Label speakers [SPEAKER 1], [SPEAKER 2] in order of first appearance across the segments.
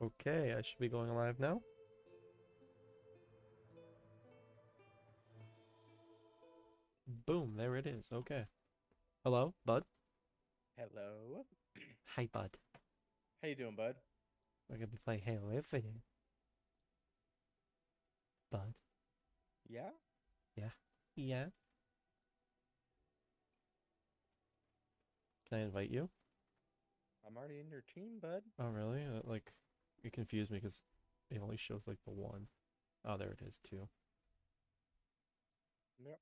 [SPEAKER 1] Okay, I should be going live now. Boom, there it is. Okay. Hello, bud.
[SPEAKER 2] Hello.
[SPEAKER 1] Hi, bud.
[SPEAKER 2] How you doing, bud?
[SPEAKER 1] We're gonna be playing Halo Infinite. Bud.
[SPEAKER 2] Yeah?
[SPEAKER 1] Yeah. Yeah. Can I invite you?
[SPEAKER 2] I'm already in your team, bud.
[SPEAKER 1] Oh, really? Uh, like, it confused me because it only shows like the one. Oh, there it is, two.
[SPEAKER 2] Yep.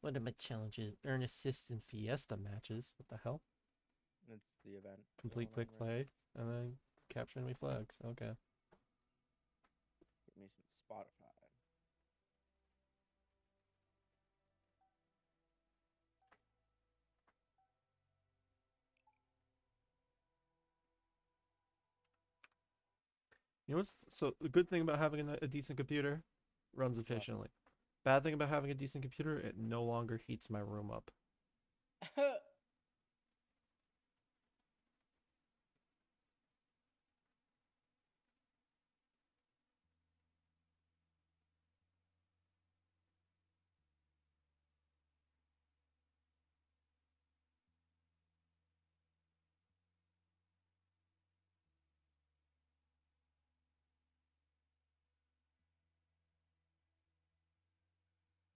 [SPEAKER 1] What are my challenges? Earn assists in Fiesta matches. What the hell?
[SPEAKER 2] It's the event.
[SPEAKER 1] Complete quick
[SPEAKER 2] right
[SPEAKER 1] play and then capture enemy flags. Okay.
[SPEAKER 2] Give me some Spotify.
[SPEAKER 1] You know what's so the good thing about having a, a decent computer? Runs efficiently. Bad thing about having a decent computer, it no longer heats my room up.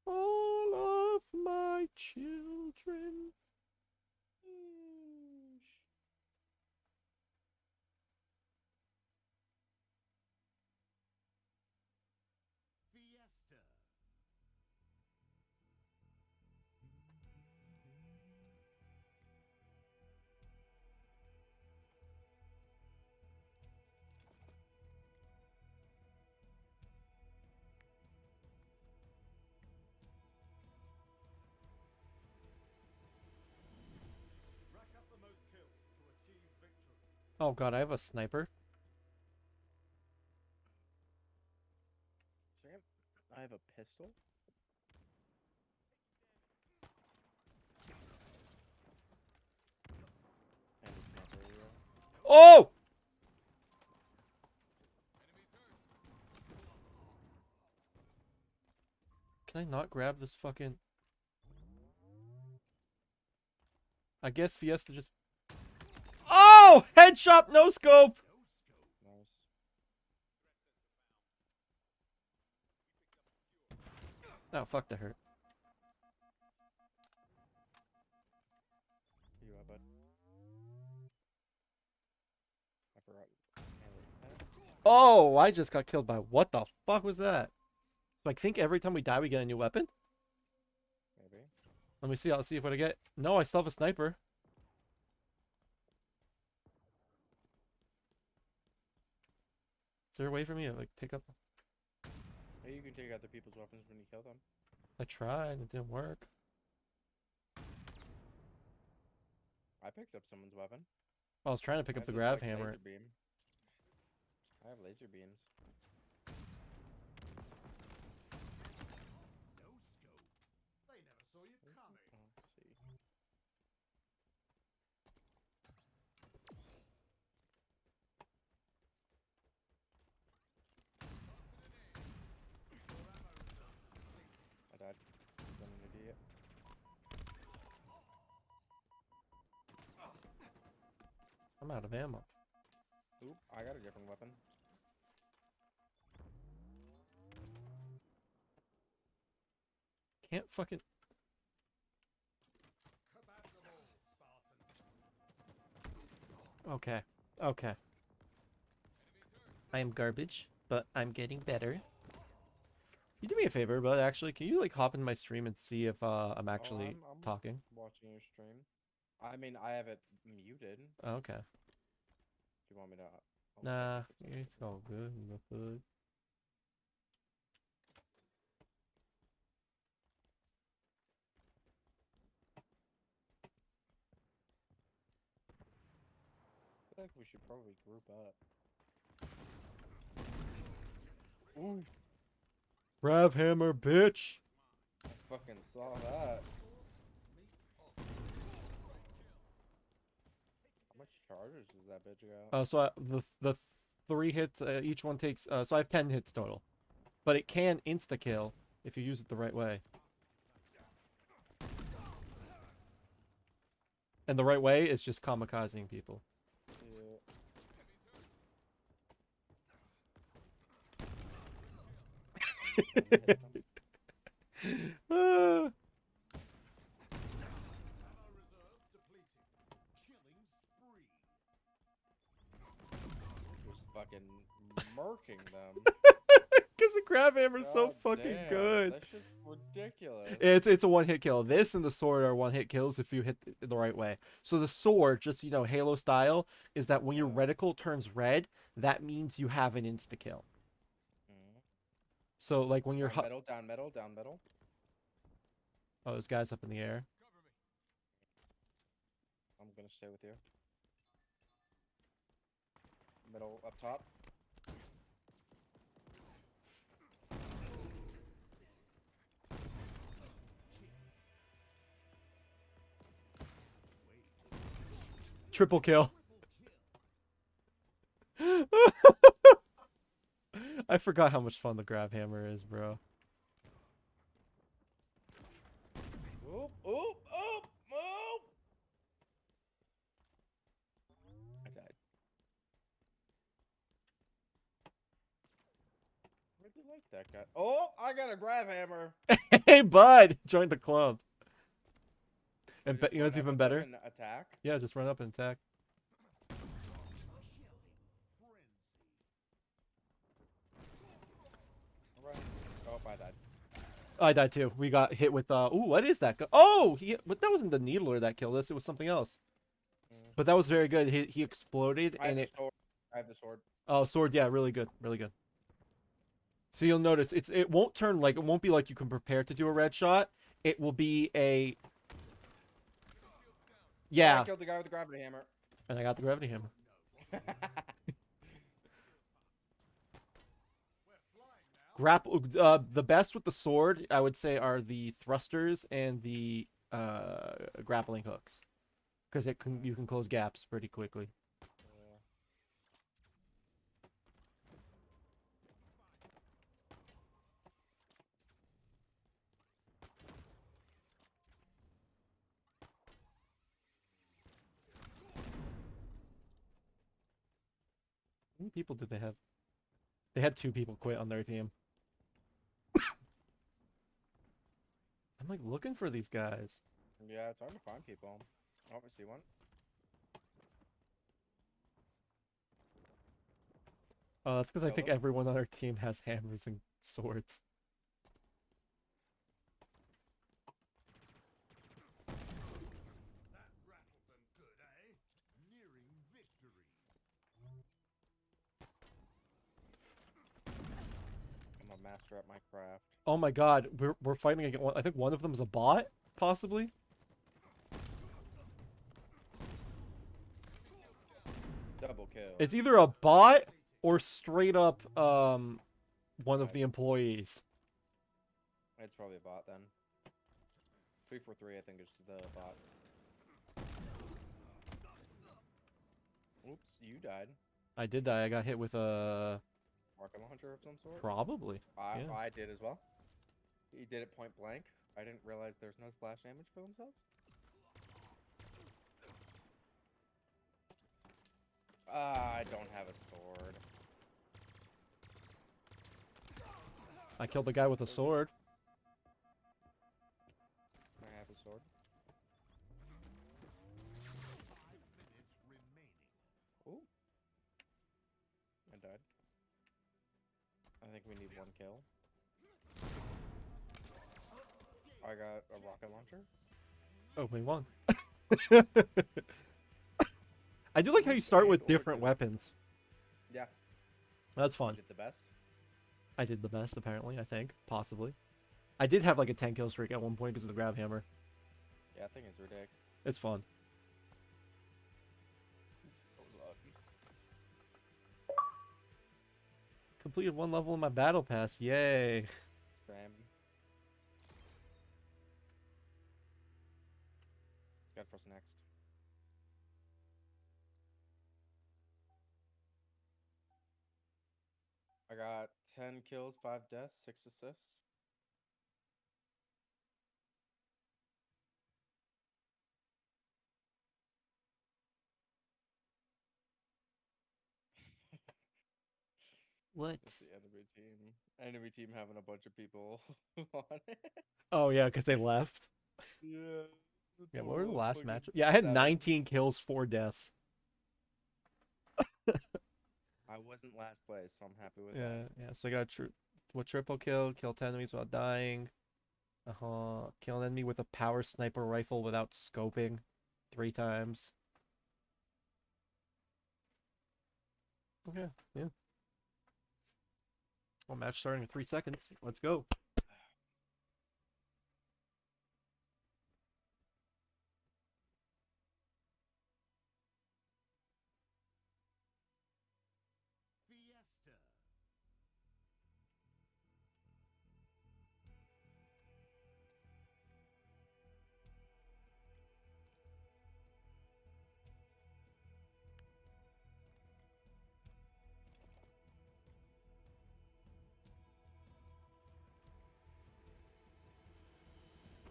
[SPEAKER 1] All of my children. Oh god, I have a sniper.
[SPEAKER 2] I have a pistol. And a sniper rifle.
[SPEAKER 1] Oh! Can I not grab this fucking... I guess Fiesta just... Oh! Headshot, no scope! Oh, fuck, that hurt.
[SPEAKER 2] You are, bud. I forgot.
[SPEAKER 1] Oh, I just got killed by... What the fuck was that? So I think every time we die, we get a new weapon?
[SPEAKER 2] Maybe.
[SPEAKER 1] Let me see. I'll see if what I get. No, I still have a sniper. Is there a way for me to like pick up?
[SPEAKER 2] Hey, you can take other people's weapons when you kill them.
[SPEAKER 1] I tried. It didn't work.
[SPEAKER 2] I picked up someone's weapon.
[SPEAKER 1] I was trying to pick
[SPEAKER 2] I
[SPEAKER 1] up the grav
[SPEAKER 2] like,
[SPEAKER 1] hammer.
[SPEAKER 2] I have laser beams.
[SPEAKER 3] No scope. They never saw you coming.
[SPEAKER 2] Oh, let's see. I died. I'm an idiot.
[SPEAKER 1] I'm out of ammo.
[SPEAKER 2] Oop, I got a different weapon.
[SPEAKER 1] Can't fucking.
[SPEAKER 3] Kebab them all, Spartan.
[SPEAKER 1] Okay. Okay. I am garbage, but I'm getting better. You do me a favor, but actually, can you like hop in my stream and see if uh, I'm actually
[SPEAKER 2] I'm- I'm-
[SPEAKER 1] talking?
[SPEAKER 2] Watching your stream. I mean, I have it muted.
[SPEAKER 1] Oh, okay.
[SPEAKER 2] Do you want me to? I'll
[SPEAKER 1] Nah,
[SPEAKER 2] it's
[SPEAKER 1] all good the hood.
[SPEAKER 2] I feel like we should probably group up. Ooh,
[SPEAKER 1] Grav hammer, bitch.
[SPEAKER 2] I fucking saw that. Does that bitch go?
[SPEAKER 1] Uh, so I, the the three hits, uh, each one takes. Uh, so I have ten hits total, but it can insta kill if you use it the right way. And the right way is just kamikazing people.
[SPEAKER 2] Yeah. Hit fucking murking them.
[SPEAKER 1] Because the grav hammer is so fucking
[SPEAKER 2] damn,
[SPEAKER 1] good.
[SPEAKER 2] That's just ridiculous.
[SPEAKER 1] It's it's a one hit kill. This and the sword are one hit kills if you hit th- the right way. So the sword, just you know, Halo style, is that when your reticle turns red, that means you have an insta kill.
[SPEAKER 2] Mhm.
[SPEAKER 1] So like when you're
[SPEAKER 2] Down
[SPEAKER 1] hu-
[SPEAKER 2] down metal down metal.
[SPEAKER 1] oh, there's guys up in the air.
[SPEAKER 2] I'm gonna stay with you. Middle up top.
[SPEAKER 1] Triple kill. I forgot how much fun the grav hammer is, bro.
[SPEAKER 2] Oop, oop. I died. Really like that guy. Oh, I got a grav hammer.
[SPEAKER 1] hey, bud, join the club. And you know what's even better?
[SPEAKER 2] Attack.
[SPEAKER 1] Yeah, just run up and attack.
[SPEAKER 2] Oh, I died.
[SPEAKER 1] I died too. We got hit with uh. Ooh, what is that? Oh, he. But that wasn't the needler that killed us. It was something else.
[SPEAKER 2] Mm.
[SPEAKER 1] But that was very good. He he exploded and
[SPEAKER 2] the
[SPEAKER 1] it.
[SPEAKER 2] sword. I have the sword.
[SPEAKER 1] Oh, sword. Yeah, really good. Really good. So you'll notice it's it won't turn like it won't be like you can prepare to do a red shot. It will be a. Yeah,
[SPEAKER 2] I killed the guy with the gravity hammer.
[SPEAKER 1] and I got the gravity hammer. Grapple. Uh, the best with the sword, I would say, are the thrusters and the uh grappling hooks, because it can you can close gaps pretty quickly.
[SPEAKER 2] Yeah.
[SPEAKER 1] How many people did they have? They had two people quit on their team. I'm like looking for these guys.
[SPEAKER 2] Yeah, it's hard to find people. Obviously, one.
[SPEAKER 1] Oh, that's because I think everyone on our team has hammers and swords.
[SPEAKER 3] That rattled them good, eh? Nearing victory.
[SPEAKER 2] I'm a master at my craft.
[SPEAKER 1] Oh my god, we're we're fighting against one. I think one of them is a bot, possibly.
[SPEAKER 2] Double kill.
[SPEAKER 1] It's either a bot or straight up um one of the employees.
[SPEAKER 2] It's probably a bot then. Three for three, I think, is the bots. Oops, you died.
[SPEAKER 1] I did die. I got hit with a
[SPEAKER 2] Rocket launcher of some sort.
[SPEAKER 1] probably.
[SPEAKER 2] I,
[SPEAKER 1] yeah.
[SPEAKER 2] I did as well. He did it point blank. I didn't realize there's no splash damage for themselves. Ah, I don't have a sword.
[SPEAKER 1] I killed the guy with a sword.
[SPEAKER 2] We need one kill. I got a rocket launcher.
[SPEAKER 1] Oh, we won. I do like how you start with different weapons.
[SPEAKER 2] Yeah.
[SPEAKER 1] That's
[SPEAKER 2] I
[SPEAKER 1] fun.
[SPEAKER 2] did the best.
[SPEAKER 1] I did the best, apparently. I think, possibly. I did have like a 10 kill streak at one point because of the grav hammer.
[SPEAKER 2] Yeah, I think it's ridiculous.
[SPEAKER 1] It's fun. completed one level in my battle pass. Yay.
[SPEAKER 2] Got for next. I got 10 kills, 5 deaths, 6 assists.
[SPEAKER 1] What?
[SPEAKER 2] That's the enemy team. Enemy team having a bunch of people on it.
[SPEAKER 1] Oh yeah, because they left.
[SPEAKER 2] Yeah.
[SPEAKER 1] Yeah, what were the last
[SPEAKER 2] fucking
[SPEAKER 1] match? Yeah, I had 19 kills, four deaths.
[SPEAKER 2] I wasn't last place, so I'm happy with
[SPEAKER 1] Yeah,
[SPEAKER 2] that.
[SPEAKER 1] yeah. So I got a tri- what triple kill, kill 10 enemies without dying. Uh huh. Kill an enemy with a power sniper rifle without scoping, three times. Okay, yeah. Well, match starting in three seconds. Let's go.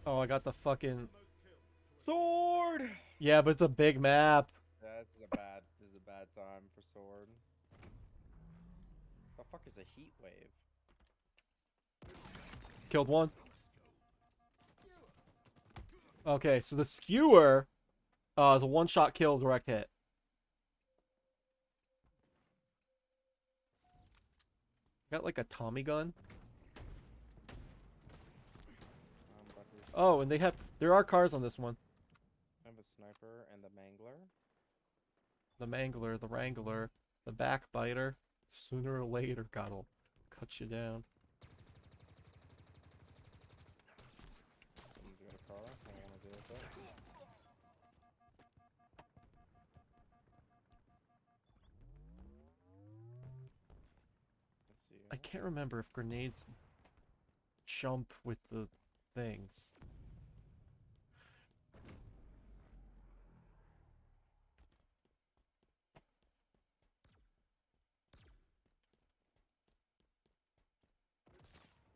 [SPEAKER 1] Oh, I got the fucking
[SPEAKER 2] Sword!
[SPEAKER 1] yeah, but it's a big map.
[SPEAKER 2] Yeah, this is a bad this is a bad time for sword. The fuck is a heat wave?
[SPEAKER 1] Killed one. Okay, so the skewer uh, is a one-shot kill, direct hit. Got like a Tommy gun.
[SPEAKER 2] Um, but who's-
[SPEAKER 1] Oh, and they have there are cars on this one.
[SPEAKER 2] I have a sniper and a mangler.
[SPEAKER 1] The Mangler, the Wrangler, the Backbiter. Sooner or later, God'll cut you down.
[SPEAKER 2] Someone's got a car. I don't want to deal with that. Let's see.
[SPEAKER 1] I can't remember if grenades jump with the things.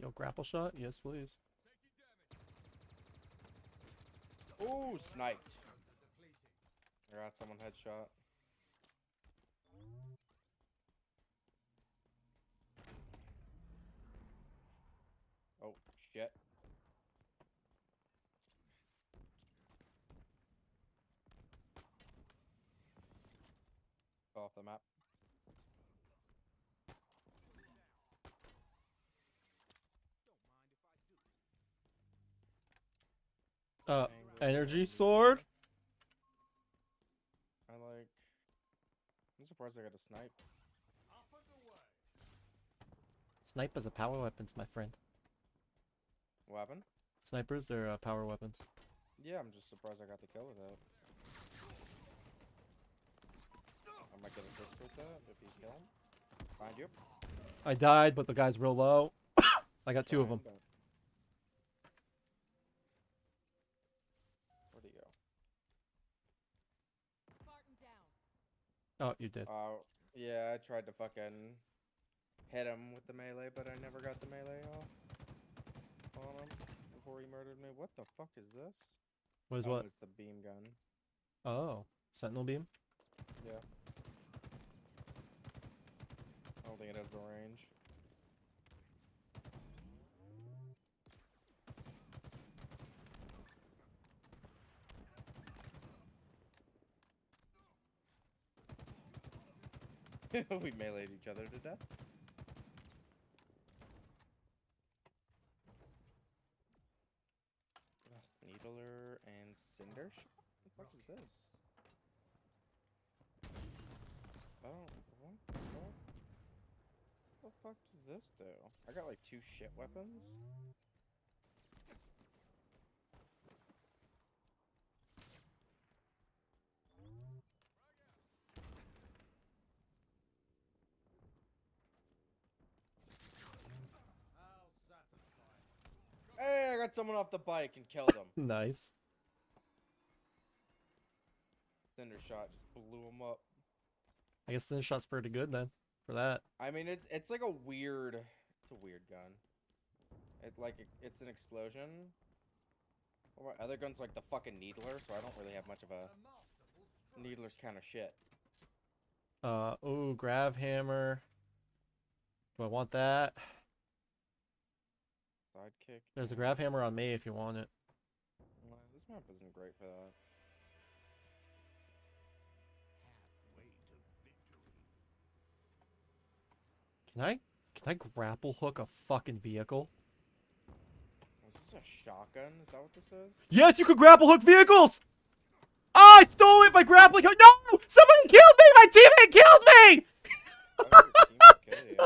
[SPEAKER 1] Yo, grapple shot? Yes, please.
[SPEAKER 2] Ooh, sniped. I got someone headshot. Oh, shit. Off the map.
[SPEAKER 1] Uh, energy sword?
[SPEAKER 2] I like. I'm surprised I got a snipe.
[SPEAKER 1] Snipe is a power weapons, my friend.
[SPEAKER 2] Weapon?
[SPEAKER 1] Snipers, they're uh, power weapons.
[SPEAKER 2] Yeah, I'm just surprised I got the kill with that. I might get assist with that if he's killing. Find you.
[SPEAKER 1] I died, but the guy's real low. I got two of them.
[SPEAKER 2] Fine, but- Where'd he go?
[SPEAKER 4] Spartan down.
[SPEAKER 1] Oh, you did.
[SPEAKER 2] Oh, yeah, I tried to fucking hit him with the melee, but I never got the melee off on him before he murdered me. What the fuck is this?
[SPEAKER 1] What is
[SPEAKER 2] oh,
[SPEAKER 1] what?
[SPEAKER 2] It's the beam gun.
[SPEAKER 1] Oh, sentinel beam.
[SPEAKER 2] Yeah. I don't think it has the range. we meleeed each other to death. Ugh, Needler and Cinder? What the fuck is this? Oh, what the fuck? What the fuck does this do? I got like two shit weapons. Got someone off the bike and killed him.
[SPEAKER 1] Nice.
[SPEAKER 2] Thunder shot just blew him up.
[SPEAKER 1] I guess thunder shot's pretty good then for that.
[SPEAKER 2] I mean, it's it's like a weird, it's a weird gun. It like it, it's an explosion. Well, my other gun's like the fucking needler, so I don't really have much of a
[SPEAKER 3] A masterful strike.
[SPEAKER 2] needler's kind of shit.
[SPEAKER 1] Uh, oh, grav hammer. Do I want that?
[SPEAKER 2] Sidekick.
[SPEAKER 1] There's a grav hammer on me if you want it.
[SPEAKER 2] Nah, This map isn't great for that.
[SPEAKER 3] To victory.
[SPEAKER 1] Can I can I grapple hook a fucking vehicle?
[SPEAKER 2] Is this a shotgun? Is that what this is?
[SPEAKER 1] Yes, you can grapple hook vehicles! Ah, I stole it by grappling hook. No! Somebody killed me! My teammate killed me!
[SPEAKER 2] How did your teammate kill you?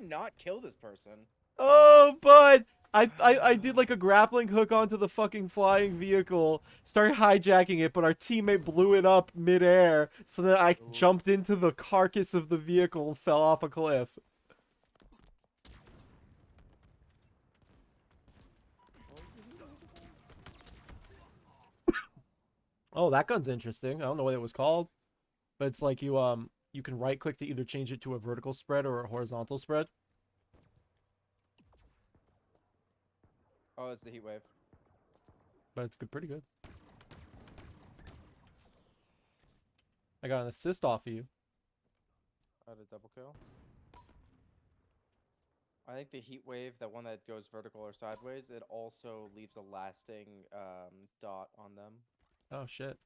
[SPEAKER 2] How not kill this person?
[SPEAKER 1] Oh, bud. I, I I did like a grappling hook onto the fucking flying vehicle, started hijacking it, but our teammate blew it up midair, so that I
[SPEAKER 2] Ooh.
[SPEAKER 1] jumped into the carcass of the vehicle and fell off a cliff. Oh, that gun's interesting. I don't know what it was called, but it's like you um you can right click to either change it to a vertical spread or a horizontal spread.
[SPEAKER 2] Oh, it's the heat wave.
[SPEAKER 1] but it's good, pretty good. I got an assist off of you.
[SPEAKER 2] I had a double kill. I think the heat wave, that one that goes vertical or sideways, it also leaves a lasting um, dot on them,
[SPEAKER 1] Oh shit.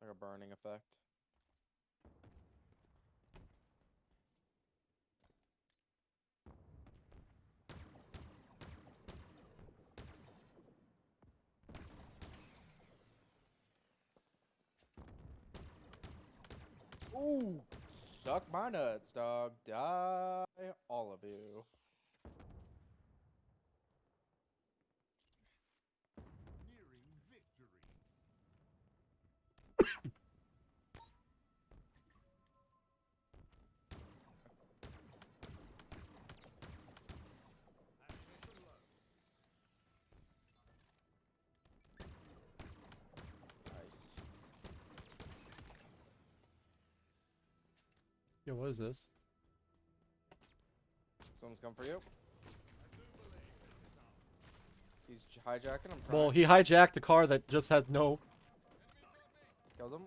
[SPEAKER 2] like a burning effect. Ooh, suck my nuts, dog. Die, all of you.
[SPEAKER 1] Yo, what is this?
[SPEAKER 2] Someone's come for you.
[SPEAKER 3] I do believe this is ours.
[SPEAKER 2] He's hijacking. I'm.
[SPEAKER 1] Well, he hijacked a car that just had no.
[SPEAKER 2] killed him.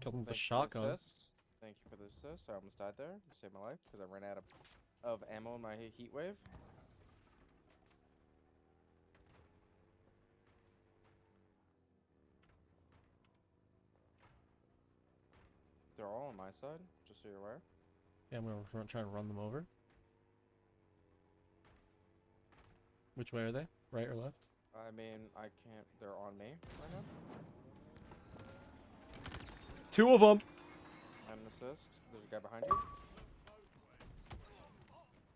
[SPEAKER 1] Killed him with a
[SPEAKER 2] Thank you the
[SPEAKER 1] shotgun.
[SPEAKER 2] Thank you for the assist. I almost died there. You saved my life because I ran out of, of ammo in my he- heat wave. They're all on my side, just so you're aware.
[SPEAKER 1] Yeah, I'm gonna run, try to run them over. Which way are they? Right or left?
[SPEAKER 2] I mean, I can't. They're on me right now.
[SPEAKER 1] Two of them.
[SPEAKER 2] And an assist. There's a guy behind you.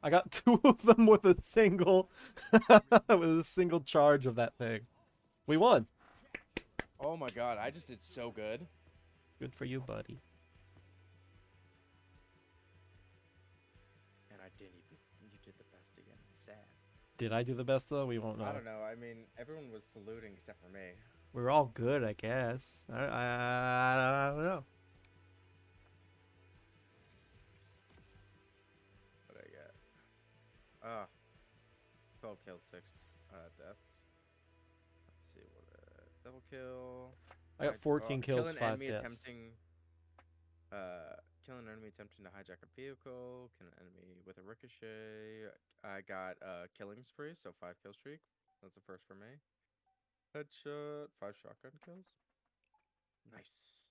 [SPEAKER 1] I got two of them with a single, with a single charge of that thing. We won.
[SPEAKER 2] Oh my god, I just did so good.
[SPEAKER 1] Good for you, buddy.
[SPEAKER 2] Did
[SPEAKER 1] I do the best though? We won't know.
[SPEAKER 2] I don't know. I mean, everyone was saluting except for me.
[SPEAKER 1] We're all good, I guess. I, I, I don't know.
[SPEAKER 2] What I get? Ah, 12 kills, 6 uh, deaths. Let's see what uh, double kill.
[SPEAKER 1] I got 14
[SPEAKER 2] oh,
[SPEAKER 1] kills,
[SPEAKER 2] kill an
[SPEAKER 1] 5
[SPEAKER 2] enemy
[SPEAKER 1] deaths.
[SPEAKER 2] attempting. Uh, kill an enemy attempting to hijack a vehicle. Kill an enemy with a ricochet. I got uh killing spree, so five kill streak. That's the first for me. Headshot, five shotgun kills. Nice.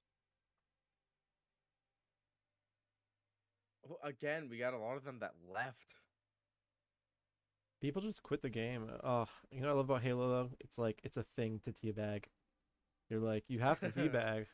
[SPEAKER 2] Well, again, we got a lot of them that left.
[SPEAKER 1] People just quit the game. Oh, you know what I love about Halo though? It's like it's a thing to teabag. You're like, you have to teabag.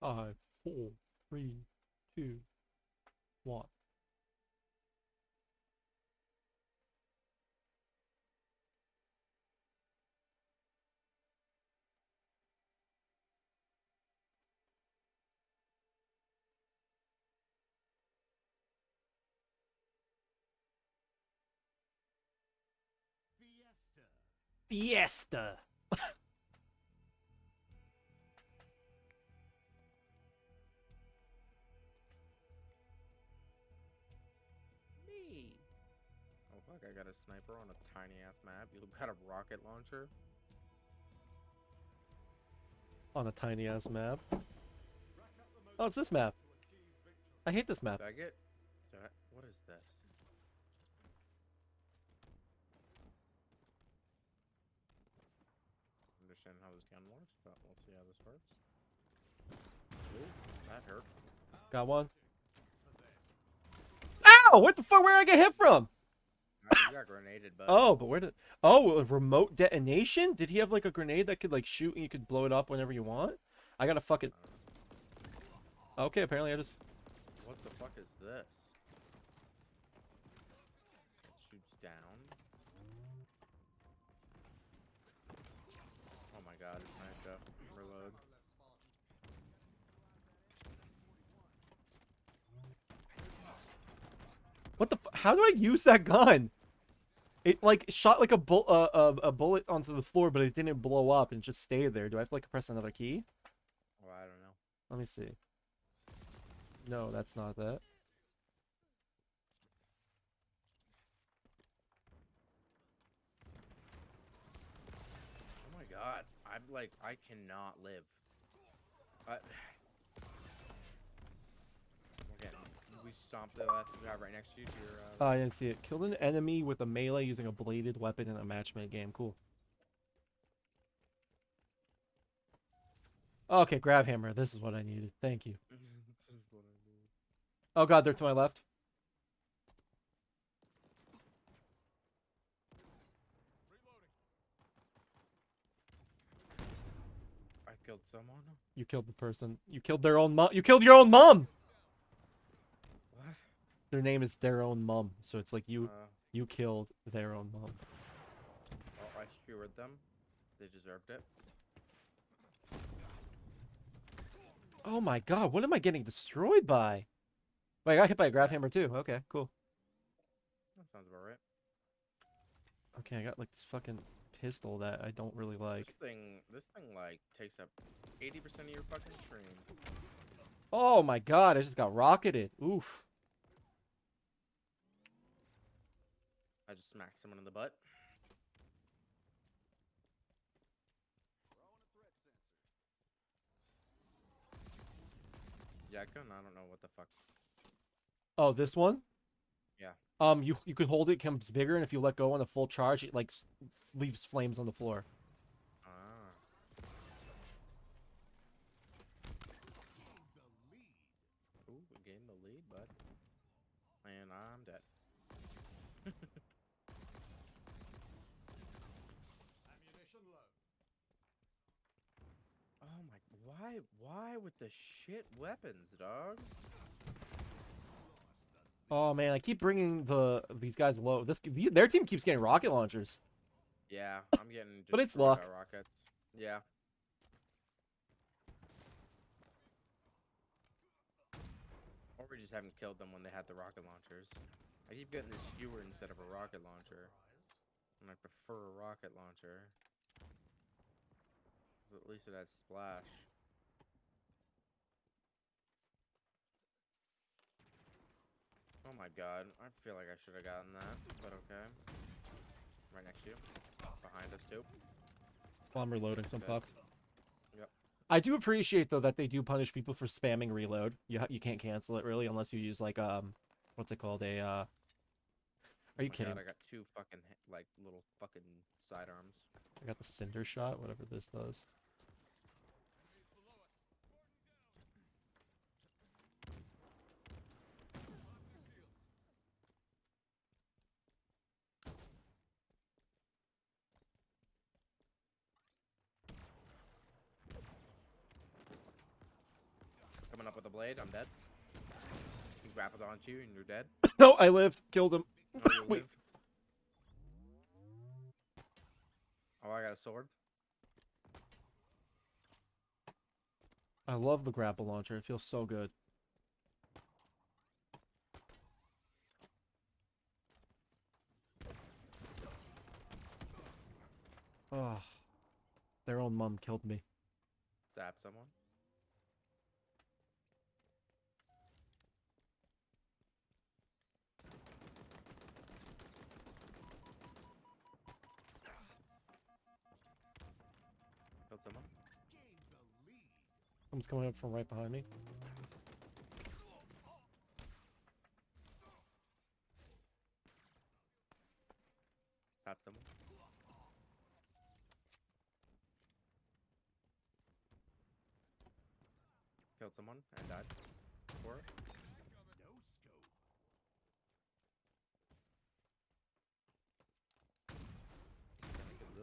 [SPEAKER 1] Five, four, three, two, one.
[SPEAKER 3] Fiesta.
[SPEAKER 1] Fiesta.
[SPEAKER 2] sniper on a tiny ass map. You got a rocket launcher.
[SPEAKER 1] On a tiny ass map.
[SPEAKER 3] Rack up the most
[SPEAKER 1] Oh, it's this map.
[SPEAKER 3] to achieve victory.
[SPEAKER 1] I hate this map.
[SPEAKER 2] Did I get? Did I, what is this? Understand how this gun works, but we'll see how this works. Ooh, that hurt.
[SPEAKER 1] Got one. Ow! What the fuck? Where did I get hit from?
[SPEAKER 2] You got grenaded, but
[SPEAKER 1] Oh, but where did? Oh, a remote detonation? Did he have like a grenade that could like shoot and you could blow it up whenever you want? I gotta fucking. Uh, okay, apparently I just.
[SPEAKER 2] what the fuck is this? It shoots down. Oh my god, it's nice up. Reload.
[SPEAKER 1] What the? F- How do I use that gun? It like shot like a bull uh, a, a bullet onto the floor, but it didn't blow up and just stayed there. Do I have to like press another key?
[SPEAKER 2] Oh, I don't know.
[SPEAKER 1] Let me see. No, that's not that.
[SPEAKER 2] Oh my god, I'm like, I cannot live. I... Okay, we stomped the last guy right next to you. To your,
[SPEAKER 1] Oh,
[SPEAKER 2] uh,
[SPEAKER 1] I didn't see it. Killed an enemy with a melee using a bladed weapon in a match made game. Cool. Okay, grav hammer. This is what I needed. Thank you.
[SPEAKER 2] this is what I do.
[SPEAKER 1] Oh god, they're to my left.
[SPEAKER 2] I killed someone.
[SPEAKER 1] You killed the person. You killed their own mom. You killed your own mom. Their name is their own mom, so it's like you
[SPEAKER 2] Uh,
[SPEAKER 1] you killed their own mom.
[SPEAKER 2] well, I skewered them. They deserved it.
[SPEAKER 1] Oh my god, what am I getting destroyed by? Wait, I got hit by a grav hammer too. Okay, cool.
[SPEAKER 2] That sounds about right.
[SPEAKER 1] Okay, I got like this fucking pistol that I don't really like.
[SPEAKER 2] This thing, this thing like takes up 80% of your fucking screen.
[SPEAKER 1] Oh my god, I just got rocketed. Oof.
[SPEAKER 2] I just smacked someone in the butt. Yakun, I don't know what the fuck.
[SPEAKER 1] Oh, this one?
[SPEAKER 2] Yeah.
[SPEAKER 1] Um, you you can hold it, it becomes bigger, and if you let go on a full charge, it like leaves flames on the floor.
[SPEAKER 2] Ah. Ooh, we gained the lead, bud. And I'm dead.
[SPEAKER 3] Ammunition low.
[SPEAKER 2] Oh my, why, why with the shit weapons, dog?
[SPEAKER 1] Oh man, I keep bringing the these guys low. This their team keeps getting rocket launchers.
[SPEAKER 2] Yeah, I'm getting.
[SPEAKER 1] But it's luck.
[SPEAKER 2] Rockets. Yeah. Or we just haven't killed them when they had the rocket launchers. I keep getting the skewer instead of a rocket launcher. And I prefer a rocket launcher. at least it has splash. Oh my god, I feel like I should have gotten that, but okay. Right next to you. Behind us too.
[SPEAKER 1] While I'm reloading, so I'm
[SPEAKER 2] Yep.
[SPEAKER 1] I do appreciate though that they do punish people for spamming reload. You you can't cancel it really unless you use like um, what's it called a uh. Are you
[SPEAKER 2] Oh
[SPEAKER 1] kidding?
[SPEAKER 2] God, I got two fucking like little fucking sidearms.
[SPEAKER 1] I got the cinder shot, whatever this does.
[SPEAKER 2] Blade. I'm dead. He grappled onto you and you're dead.
[SPEAKER 1] No, I lived. Killed him.
[SPEAKER 2] Oh,
[SPEAKER 1] Wait.
[SPEAKER 2] Oh, I got a sword.
[SPEAKER 1] I love the grapple launcher. It feels so good. Oh, their own mom killed me.
[SPEAKER 2] Stab someone.
[SPEAKER 1] Someone's coming up from right behind me.
[SPEAKER 2] Stab someone. Killed someone and died. For it.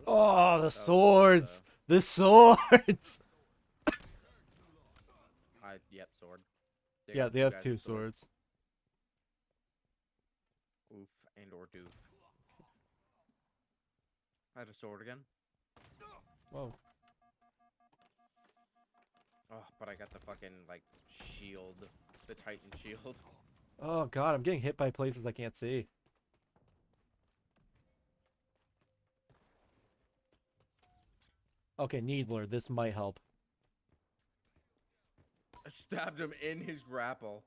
[SPEAKER 1] Oh, the
[SPEAKER 2] was
[SPEAKER 1] swords! The swords!
[SPEAKER 2] I yep sword.
[SPEAKER 1] Yeah, they have two
[SPEAKER 2] swords.
[SPEAKER 1] swords.
[SPEAKER 2] Oof and or doof. I had a sword again.
[SPEAKER 1] Whoa.
[SPEAKER 2] Oh, but I got the fucking like shield, the Titan shield.
[SPEAKER 1] Oh god, I'm getting hit by places I can't see. Okay, Needler, this might help.
[SPEAKER 2] Stabbed him in his grapple.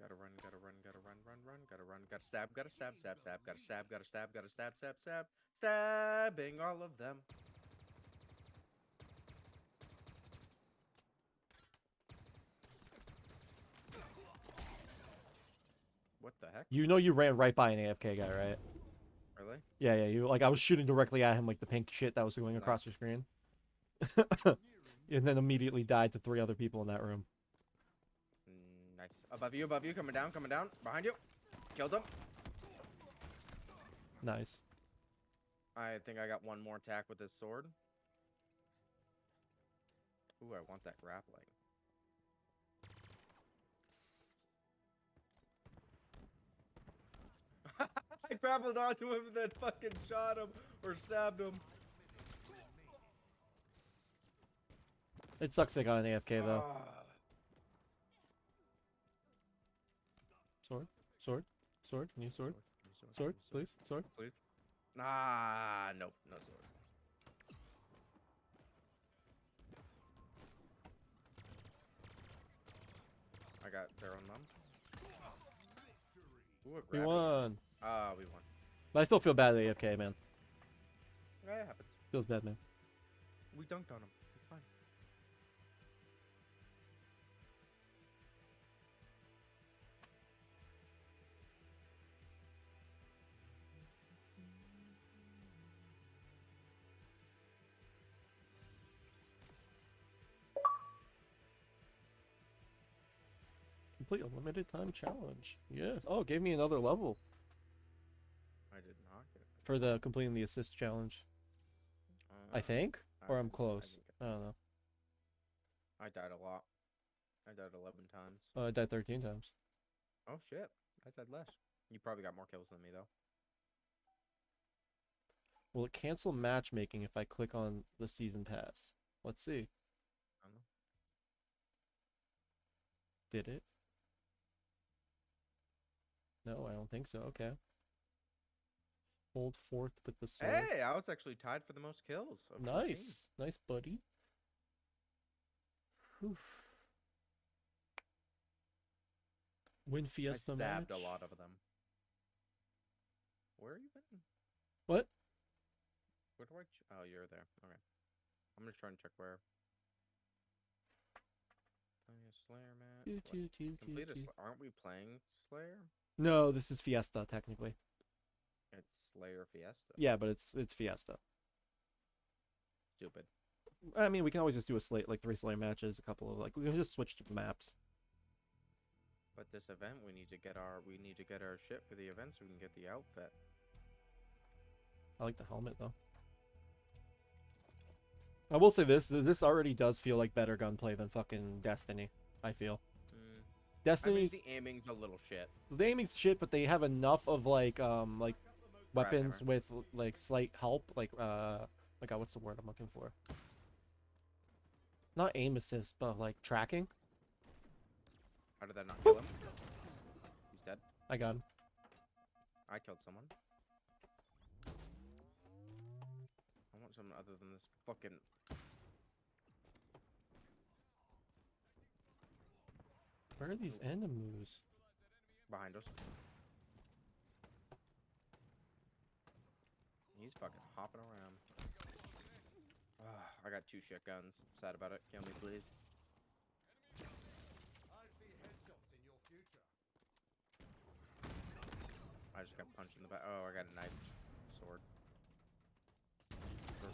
[SPEAKER 2] Gotta run, gotta run, gotta run, run, run, gotta run, gotta stab, gotta stab, stab, stab, gotta stab, gotta stab, gotta stab, stab, stab, stabbing all of them. What the heck?
[SPEAKER 1] You know you ran right by an AFK guy, right?
[SPEAKER 2] Really?
[SPEAKER 1] Yeah, yeah, you like I was shooting directly at him like the pink shit that was going across your screen. and then immediately died to three other people in that room.
[SPEAKER 2] Nice. Above you, above you, coming down, coming down. Behind you. Killed him.
[SPEAKER 1] Nice.
[SPEAKER 2] I think I got one more attack with this sword. Ooh, I want that grappling. I grappled onto him and then fucking shot him or stabbed him.
[SPEAKER 1] It sucks they got an AFK though.
[SPEAKER 2] Ah.
[SPEAKER 1] Sword, sword, sword, new sword,
[SPEAKER 2] Sword,
[SPEAKER 1] sword, please, sword.
[SPEAKER 2] Please. Nah, nope, no sword. I got their own mom. Ooh,
[SPEAKER 1] We won.
[SPEAKER 2] Ah, we won.
[SPEAKER 1] But I still feel bad at AFK, man.
[SPEAKER 2] Yeah, it happens.
[SPEAKER 1] Feels bad, man.
[SPEAKER 2] We dunked on him. It's fine.
[SPEAKER 1] Complete a limited time challenge. Yes. Oh, it gave me another level for the completing the assist challenge. I
[SPEAKER 2] Uh,
[SPEAKER 1] think, or I'm
[SPEAKER 2] didn't- I
[SPEAKER 1] close. I don't know.
[SPEAKER 2] I died a lot. I died 11 times.
[SPEAKER 1] Oh, I died 13 times.
[SPEAKER 2] Oh, shit. I said less. You probably got more kills than me, though.
[SPEAKER 1] Will it cancel matchmaking if I click on the season pass? Let's see.
[SPEAKER 2] I don't know.
[SPEAKER 1] Did it? No, I don't think so. Okay. Hold fourth with the sword.
[SPEAKER 2] Hey, I was actually tied for the most kills. of 14.
[SPEAKER 1] nice. Nice, buddy. Whew. Win
[SPEAKER 2] I
[SPEAKER 1] Fiesta
[SPEAKER 2] stabbed
[SPEAKER 1] match.
[SPEAKER 2] a lot of them. Where are you been?
[SPEAKER 1] What?
[SPEAKER 2] Where do I? Ch- oh, you're there. Okay. I'm just trying to check where. Slayer match.
[SPEAKER 1] Choo,
[SPEAKER 2] What?
[SPEAKER 1] choo, choo, choo,
[SPEAKER 2] Complete a Aren't we playing Slayer?
[SPEAKER 1] No, this is Fiesta technically.
[SPEAKER 2] It's Slayer Fiesta.
[SPEAKER 1] Yeah, but it's it's Fiesta.
[SPEAKER 2] Stupid.
[SPEAKER 1] I mean, we can always just do a slate like three Slayer matches, a couple of like we can just switch to maps.
[SPEAKER 2] But this event, we need to get our we need to get our shit for the event so we can get the outfit.
[SPEAKER 1] I like the helmet though. I will say this: this already does feel like better gunplay than fucking Destiny. I feel
[SPEAKER 2] Mm. I mean,
[SPEAKER 1] Destiny's
[SPEAKER 2] the aiming's a little shit.
[SPEAKER 1] the aiming's shit, but they have enough of like um like weapons
[SPEAKER 2] Gravhammer.
[SPEAKER 1] with like slight help, like uh like uh, what's the word I'm looking for? Not aim assist, but like tracking.
[SPEAKER 2] How did that not kill him? He's dead.
[SPEAKER 1] I got him.
[SPEAKER 2] I killed someone. I want someone other than this fucking.
[SPEAKER 1] Where are these enemies?
[SPEAKER 2] behind us. He's fucking hopping around. Ah, I got two shit guns. Sad about it. Kill me, please.
[SPEAKER 3] I see headshots in your future.
[SPEAKER 2] I just got punched in the back. Oh, I got a knife. Sword.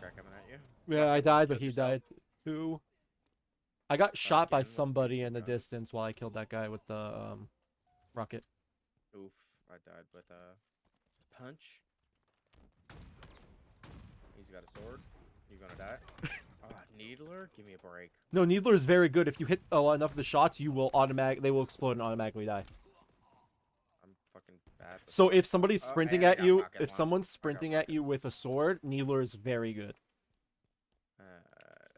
[SPEAKER 2] Guy coming at you.
[SPEAKER 1] Yeah, I died, but he died too. I got shot by somebody in the distance while I killed that guy with the um rocket.
[SPEAKER 2] Oof, I died with a punch. He's got a sword. You're gonna die? Ah, Needler? Give me a break.
[SPEAKER 1] No, Needler is very good. If you hit uh, enough of the shots, you will automatic they will explode and automatically die.
[SPEAKER 2] I'm fucking bad.
[SPEAKER 1] So if somebody's
[SPEAKER 2] Oh,
[SPEAKER 1] sprinting
[SPEAKER 2] I
[SPEAKER 1] at you, if
[SPEAKER 2] launch.
[SPEAKER 1] someone's sprinting at you with a sword, Needler is very good.
[SPEAKER 2] Uh,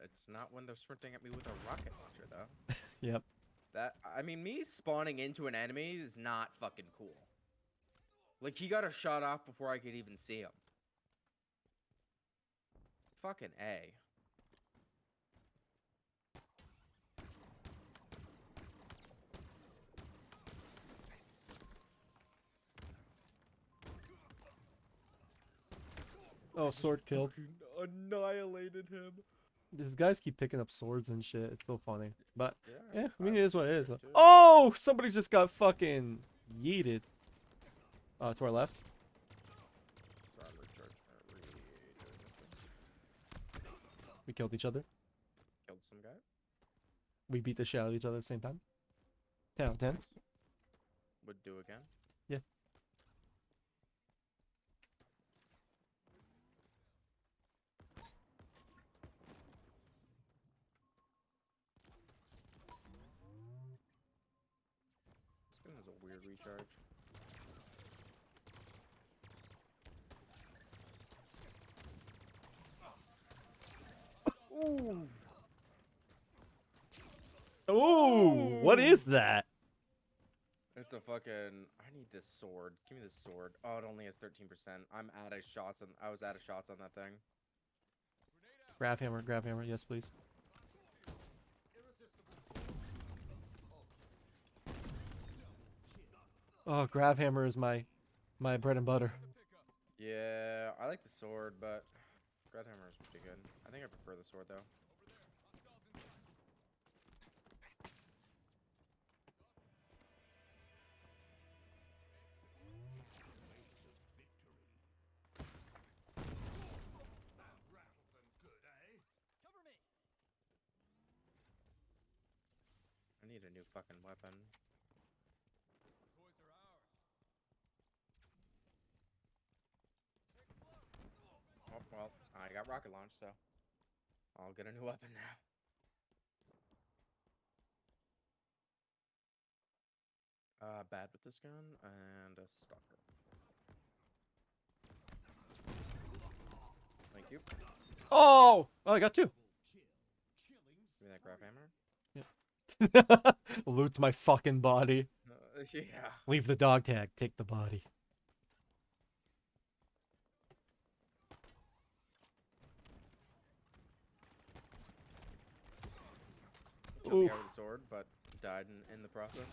[SPEAKER 2] it's not when they're sprinting at me with a rocket launcher, though.
[SPEAKER 1] Yep.
[SPEAKER 2] That I mean, me spawning into an enemy is not fucking cool. Like he got a shot off before I could even see him. Fucking a.
[SPEAKER 1] Oh, sword killed.
[SPEAKER 2] Annihilated him.
[SPEAKER 1] These guys keep picking up swords and shit. It's so funny. But
[SPEAKER 2] Yeah.
[SPEAKER 1] yeah, I mean it is what it is.
[SPEAKER 2] too.
[SPEAKER 1] Oh, somebody just got fucking yeeted. Uh, to our left.
[SPEAKER 2] Sorry, recharge. uh, re- doing this thing.
[SPEAKER 1] We killed each other.
[SPEAKER 2] Killed some guy.
[SPEAKER 1] We beat the shit out of each other at the same time. Ten out of ten.
[SPEAKER 2] Would do again.
[SPEAKER 1] Yeah.
[SPEAKER 2] This gun has a weird recharge. Ooh.
[SPEAKER 1] Ooh, what is that?
[SPEAKER 2] It's a fucking. I need this sword. Give me this sword. Oh, it only has 13%. I'm out of shots on. I was out of shots on that thing.
[SPEAKER 1] Grav hammer, grav hammer. Yes, please. Oh, grav hammer is my my bread and butter.
[SPEAKER 2] Yeah, I like the sword, but Grav Hammer is pretty good. I think I prefer the sword though. I need a new fucking weapon. Oh, well, I got rocket launch, so I'll get a new weapon now. Uh, bad with this gun and a stalker. Thank you.
[SPEAKER 1] Oh, oh, I got two.
[SPEAKER 2] Give me that grav hammer. Yeah.
[SPEAKER 1] Loots my fucking body.
[SPEAKER 2] Uh, yeah.
[SPEAKER 1] Leave the dog tag. Take the body. Oof.
[SPEAKER 2] the sword, but died in, in the process.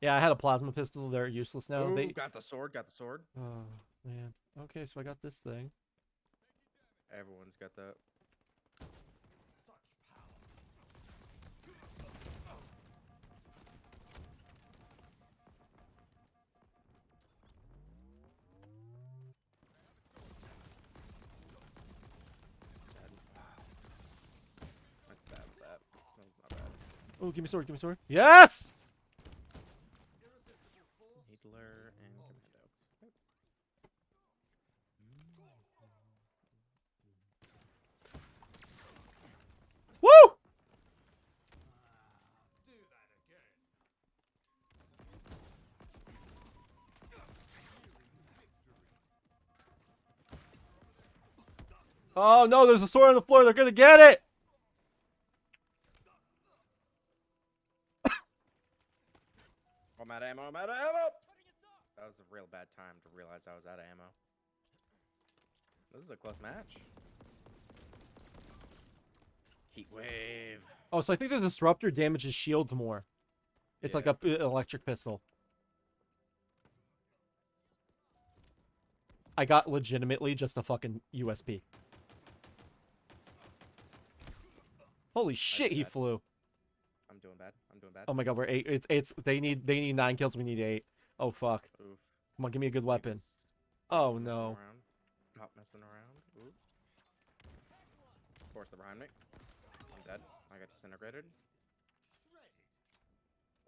[SPEAKER 1] Yeah, I had a plasma pistol. They're useless now.
[SPEAKER 2] Ooh,
[SPEAKER 1] They.
[SPEAKER 2] got the sword, got the sword.
[SPEAKER 1] Oh man. Okay, so I got this thing.
[SPEAKER 2] Everyone's got that.
[SPEAKER 1] Oh, give me sword, give me sword. Yes!
[SPEAKER 2] Needler and Commando. Woo!
[SPEAKER 1] Oh no, there's a sword on the floor, they're gonna get it!
[SPEAKER 2] Ammo. I'm out of ammo. That was a real bad time to realize I was out of ammo. This is a close match. Heat wave.
[SPEAKER 1] Oh, so I think the disruptor damages shields more. It's like
[SPEAKER 2] a
[SPEAKER 1] a p- electric pistol. I got legitimately just a fucking USP. Holy shit, he
[SPEAKER 2] that.
[SPEAKER 1] flew.
[SPEAKER 2] I'm doing bad. I'm doing bad.
[SPEAKER 1] Oh my god, we're eight. It's it's they need they need nine kills. We need eight. Oh fuck.
[SPEAKER 2] Oof.
[SPEAKER 1] Come on, give me a good
[SPEAKER 2] Need
[SPEAKER 1] weapon.
[SPEAKER 2] s-
[SPEAKER 1] Oh
[SPEAKER 2] messing
[SPEAKER 1] no.
[SPEAKER 2] around. Stop messing around. Ooh. Of course, they're behind me. I'm dead. I got disintegrated.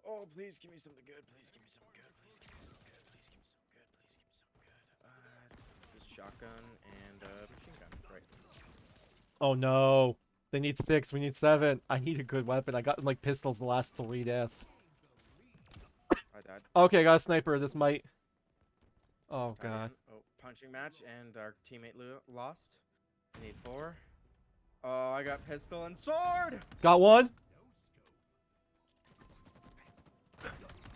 [SPEAKER 2] Oh, please give me something good. Please give me something good. Please give me something good. Please give me something good. Please give me something good. Uh, this shotgun and uh, machine gun. Right.
[SPEAKER 1] Oh no. They need six. We need seven. I need a good weapon. I got like pistols the last three deaths.
[SPEAKER 2] I died.
[SPEAKER 1] Okay, I got a sniper. This might. Oh god.
[SPEAKER 2] Oh, punching match, and our teammate lost. I need four. Oh, I got pistol and sword.
[SPEAKER 1] Got one.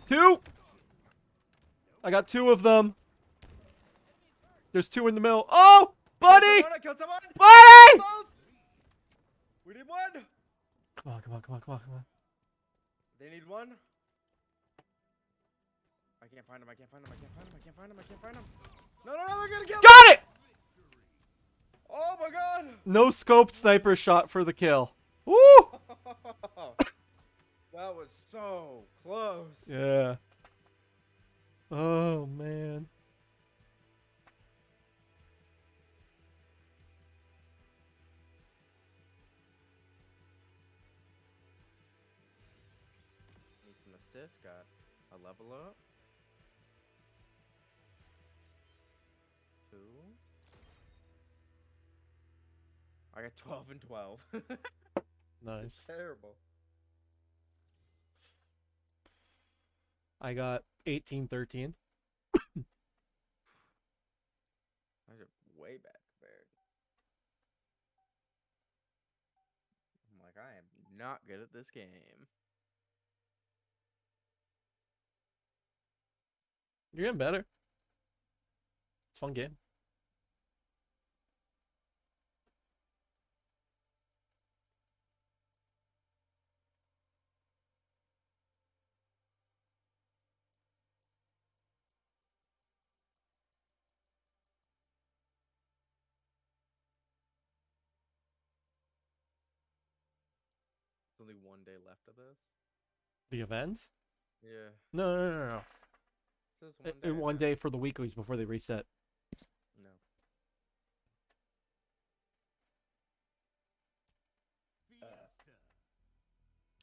[SPEAKER 1] Two. I got two of them. There's two in the middle. Oh, buddy!
[SPEAKER 2] Killed someone, I someone.
[SPEAKER 1] Buddy!
[SPEAKER 2] Oh, We need one.
[SPEAKER 1] Come on, come on, come on, come on, come on.
[SPEAKER 2] They need one. I can't find him. I can't find him. I can't find him. I can't find him. I can't find him. No, no, no! They're gonna kill.
[SPEAKER 1] Got it!
[SPEAKER 2] Oh my god!
[SPEAKER 1] No scoped sniper shot for the kill. Woo!
[SPEAKER 2] that was so close.
[SPEAKER 1] Yeah. Oh man.
[SPEAKER 2] Level up. Two. I got 12 and 12.
[SPEAKER 1] Nice.
[SPEAKER 2] Terrible.
[SPEAKER 1] I got 18 13.
[SPEAKER 2] I way bad compared. I'm like, I am not good at this game.
[SPEAKER 1] You're getting better. It's fun game.
[SPEAKER 2] Only one day left of this.
[SPEAKER 1] The event?
[SPEAKER 2] Yeah.
[SPEAKER 1] No, no, no, no.
[SPEAKER 2] Says one day.
[SPEAKER 1] In one day for the weeklies before they reset.
[SPEAKER 2] No.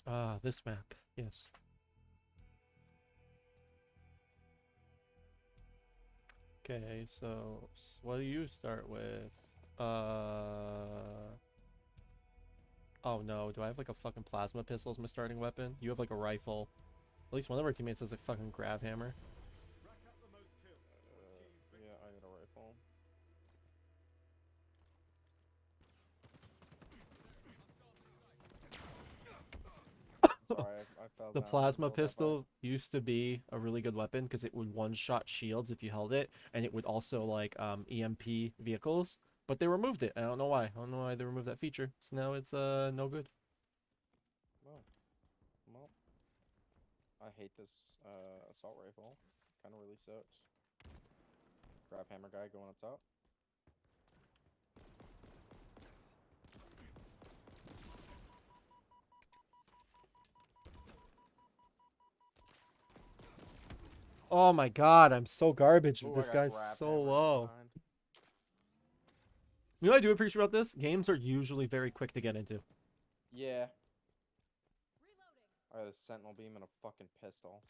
[SPEAKER 1] Ah, this map. Yes. Okay, so what do you start with? Uh. Oh no, do I have like a fucking plasma pistol as my starting weapon? You have like a rifle. At least one of our teammates has a fucking grav hammer.
[SPEAKER 2] Sorry, I, I fell
[SPEAKER 1] The
[SPEAKER 2] down.
[SPEAKER 1] plasma
[SPEAKER 2] Fell that far.
[SPEAKER 1] pistol used to be a really good weapon because it would one-shot shields if you held it, and it would also like um, EMP vehicles. But they removed it. I don't know why. I don't know why they removed that feature. So now it's uh no good.
[SPEAKER 2] Well, well, I hate this uh, assault rifle. Kind of really sucks. Grav hammer guy going up top.
[SPEAKER 1] Oh my god, I'm so garbage.
[SPEAKER 2] Ooh,
[SPEAKER 1] this guy's so low. You know what I do appreciate about this? Games are usually very quick to get into.
[SPEAKER 2] Yeah. I had a sentinel beam and a fucking pistol.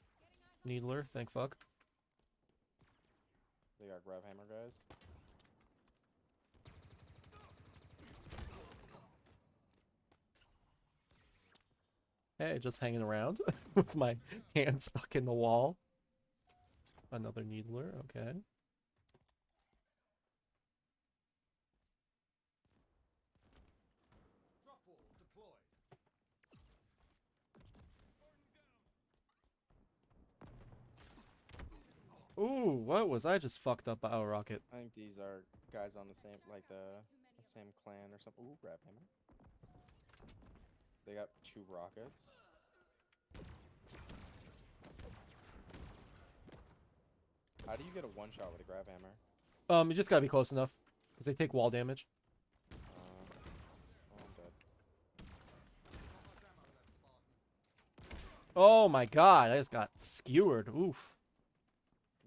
[SPEAKER 1] Needler, thank fuck.
[SPEAKER 2] They got grav hammer guys.
[SPEAKER 1] Hey, just hanging around with my hand stuck in the wall. Another needler, okay. Ooh, what was I just fucked up by a rocket?
[SPEAKER 2] I think these are guys on the same, like the, the same clan or something. Ooh, grav hammer. They got two rockets. How do you get a one shot with a grav hammer?
[SPEAKER 1] Um, you just gotta be close enough, because they take wall damage.
[SPEAKER 2] Uh, oh.
[SPEAKER 1] Oh my god, I just got skewered. Oof.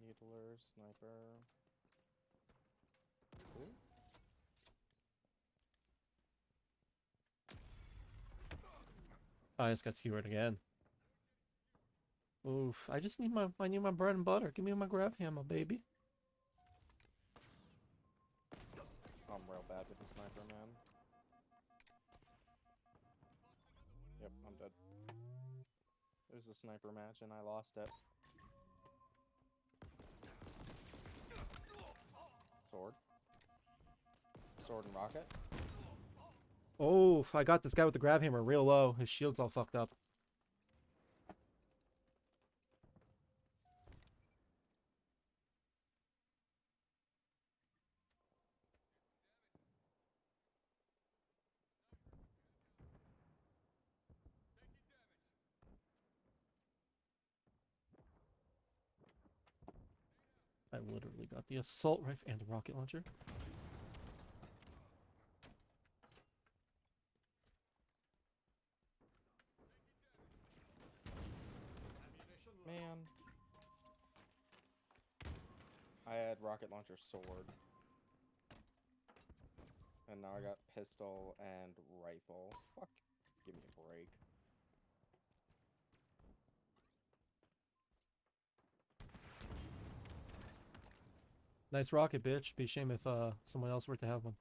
[SPEAKER 2] Needler, sniper. Ooh.
[SPEAKER 1] I just got skewered again. Oof. I just need my I need my bread and butter. Give me my grav hammer, baby.
[SPEAKER 2] I'm real bad with the sniper, man. Yep, I'm dead. There's a sniper match and I lost it. Sword. Sword and rocket.
[SPEAKER 1] Oh, I got this guy with the grav hammer real low. His shield's all fucked up. I literally got the assault rifle and the rocket launcher.
[SPEAKER 2] Man. I had rocket launcher sword. And now I got pistol and rifle. Fuck. Give me a break.
[SPEAKER 1] Nice rocket, bitch. Be a shame if uh someone else were to have one.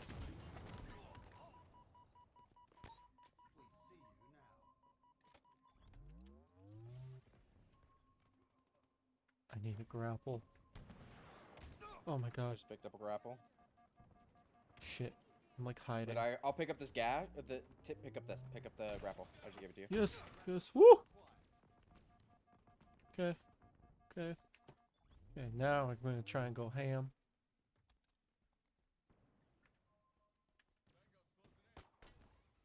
[SPEAKER 3] We see you now.
[SPEAKER 1] I need a grapple. Oh my
[SPEAKER 2] I
[SPEAKER 1] gosh.
[SPEAKER 2] just picked up a grapple.
[SPEAKER 1] Shit. I'm like hiding.
[SPEAKER 2] But I, I'll pick up this gas. The tip, pick up this. Pick up the grapple. I just gave it to you.
[SPEAKER 1] Yes, yes. Woo! Okay. Okay. Okay, now I'm gonna try and go ham.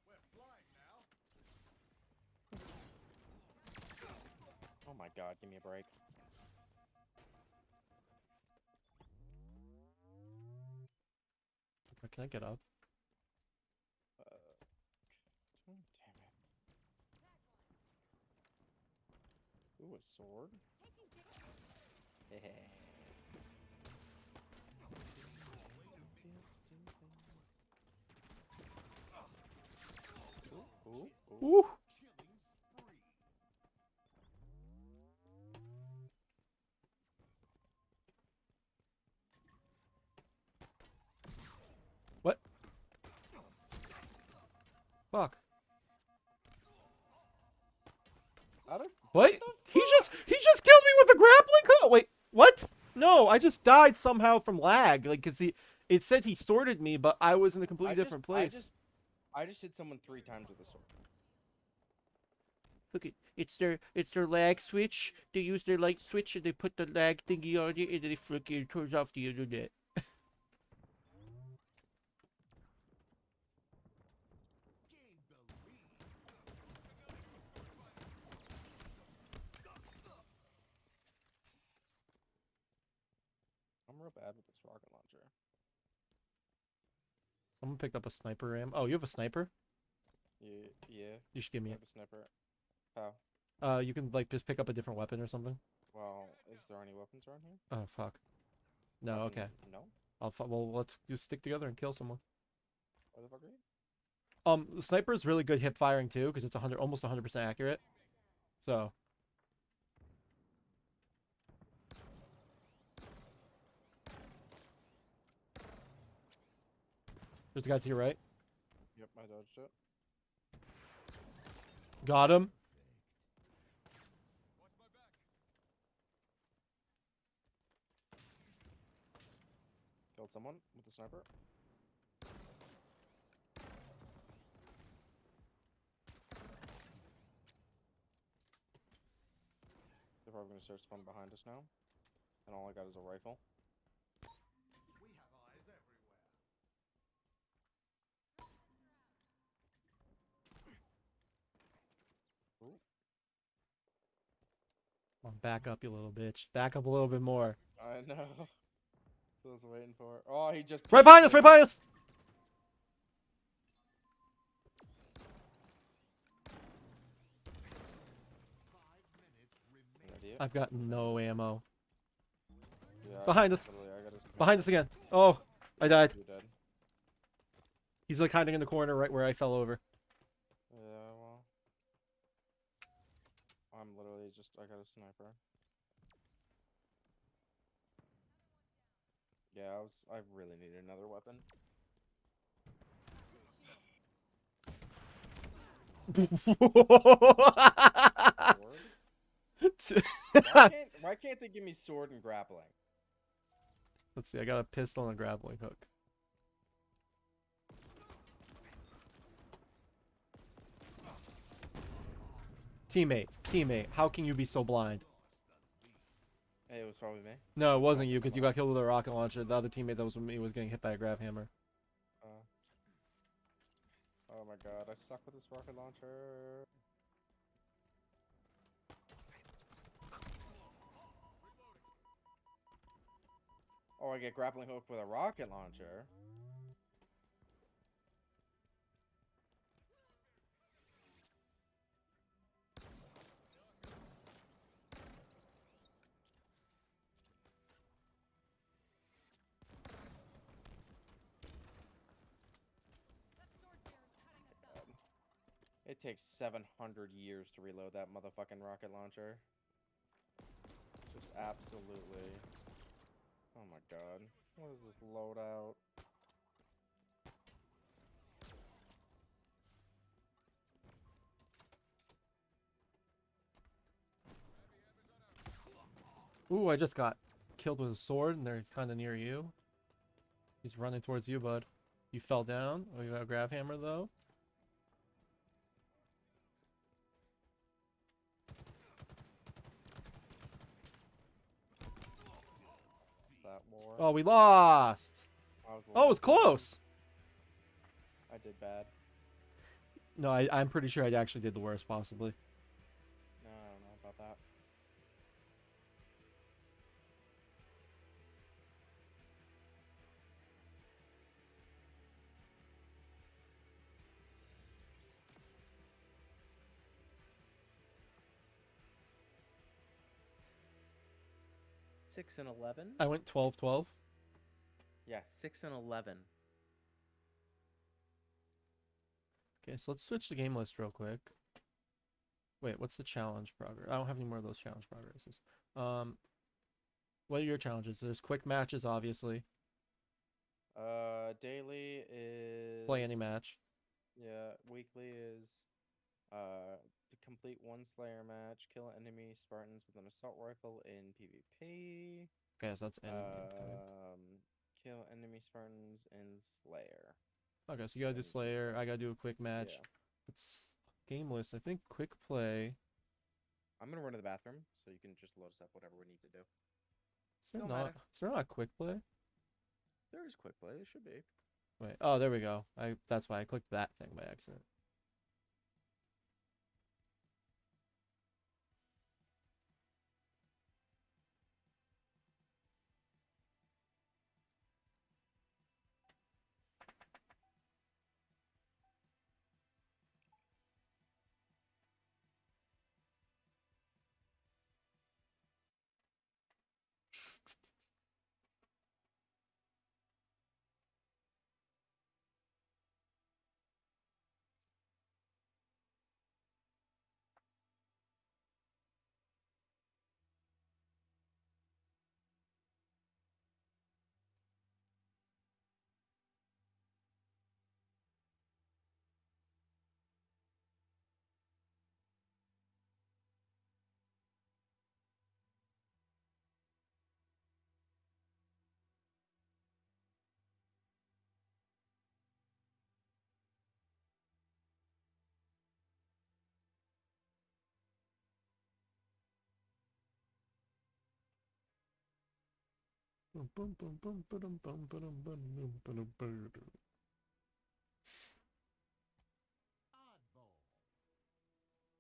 [SPEAKER 3] We're flying now.
[SPEAKER 2] Oh my god, give me a break.
[SPEAKER 1] Can I get up?
[SPEAKER 2] Uh, oh, damn it. Ooh, a sword? Hehe. Ooh, ooh, ooh.
[SPEAKER 1] Woo!
[SPEAKER 3] Killing spree.
[SPEAKER 1] What? Fuck.
[SPEAKER 2] How did
[SPEAKER 1] What? He just he just killed me with a grappling hook. Wait, what? No, I just died somehow from lag. Like, cause he it said he sorted me, but I was in a completely
[SPEAKER 2] I just-
[SPEAKER 1] different place.
[SPEAKER 2] I just, I just hit someone three times with a sword.
[SPEAKER 1] Look, it, it's their it's their lag switch. They use their light switch and they put the lag thingy on it, and then it freaking turns off the internet.
[SPEAKER 3] Gain the lead.
[SPEAKER 2] I'm real bad with this rocket launcher.
[SPEAKER 1] Someone picked up a sniper ram. Oh, you have a sniper?
[SPEAKER 2] Yeah, yeah.
[SPEAKER 1] You should give
[SPEAKER 2] I
[SPEAKER 1] me
[SPEAKER 2] have
[SPEAKER 1] it.
[SPEAKER 2] a sniper. How?
[SPEAKER 1] Uh, you can like just pick up a different weapon or something.
[SPEAKER 2] Well, is there any weapons around here?
[SPEAKER 1] Oh fuck. No,
[SPEAKER 2] Fucking
[SPEAKER 1] okay.
[SPEAKER 2] No.
[SPEAKER 1] I'll well let's just stick together and kill someone.
[SPEAKER 2] Where the fuck are you?
[SPEAKER 1] Um, the sniper is really good hip firing too because it's a hundred almost hundred percent accurate. So There's a guy to your right.
[SPEAKER 2] Yep, I dodged it.
[SPEAKER 1] Got him.
[SPEAKER 2] Killed someone with the sniper. They're probably going to start spawning behind us now. And all I got is a rifle.
[SPEAKER 1] On, back up, you little bitch. Back up a little bit more.
[SPEAKER 2] I know. I was waiting for. Oh, he just
[SPEAKER 1] Right behind us, right behind us! I've got no ammo.
[SPEAKER 2] Yeah,
[SPEAKER 1] behind us.
[SPEAKER 2] literally, I gotta snipe
[SPEAKER 1] Behind us again. Oh, I died. He's like hiding in the corner right where I fell over.
[SPEAKER 2] Yeah, well. I'm literally just, I got a sniper. Yeah, I was, I really need another weapon. Why, can't, why can't they give me sword and grappling?
[SPEAKER 1] Let's see, I got a pistol and a grappling hook. Teammate, teammate, how can you be so blind?
[SPEAKER 2] Hey, it was probably me.
[SPEAKER 1] No, it wasn't you because you got killed with a rocket launcher. The other teammate that was with me was getting hit by a grav hammer.
[SPEAKER 2] Uh, oh my god, I suck with this rocket launcher. Oh, I get grappling hook with a rocket launcher. Takes 700 years to reload that motherfucking rocket launcher. Just absolutely. Oh my god. What is this loadout?
[SPEAKER 1] Ooh, I just got killed with a sword and they're kind of near you. He's running towards you, bud. You fell down. Oh, you got a grav hammer though. Oh, we lost. Oh, it was close.
[SPEAKER 2] I did bad.
[SPEAKER 1] No, I, I'm pretty sure I actually did the worst, possibly.
[SPEAKER 2] Six and eleven.
[SPEAKER 1] I went 12 12.
[SPEAKER 2] Yeah, six and eleven.
[SPEAKER 1] Okay, so let's switch the game list real quick. Wait, what's the challenge progress? I don't have any more of those challenge progresses. Um, what are your challenges? There's quick matches, obviously.
[SPEAKER 2] Uh, daily is
[SPEAKER 1] Play any match.
[SPEAKER 2] Yeah, weekly is uh complete one Slayer match, kill enemy Spartans with an assault rifle in PvP.
[SPEAKER 1] Okay, so that's enemy.
[SPEAKER 2] Um, kill enemy Spartans in Slayer.
[SPEAKER 1] Okay. okay, so you gotta do Slayer. I gotta do a quick match.
[SPEAKER 2] Yeah.
[SPEAKER 1] It's gameless. I think quick play.
[SPEAKER 2] I'm gonna run to the bathroom, so you can just load us up whatever we need to do.
[SPEAKER 1] Is there
[SPEAKER 2] Don't
[SPEAKER 1] not?
[SPEAKER 2] matter.
[SPEAKER 1] Is there not quick play?
[SPEAKER 2] There is quick play. There should be.
[SPEAKER 1] Wait. Oh, there we go. I. That's why I clicked that thing by accident.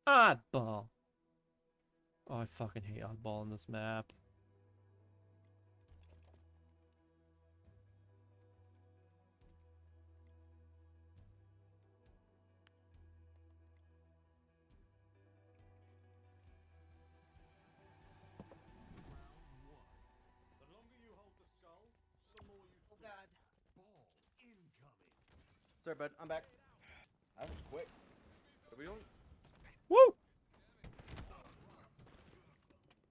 [SPEAKER 1] Oddball. Oh, I fucking hate oddball in this map.
[SPEAKER 2] Sorry, bud. I'm back. That was quick. What are we doing?
[SPEAKER 1] Woo!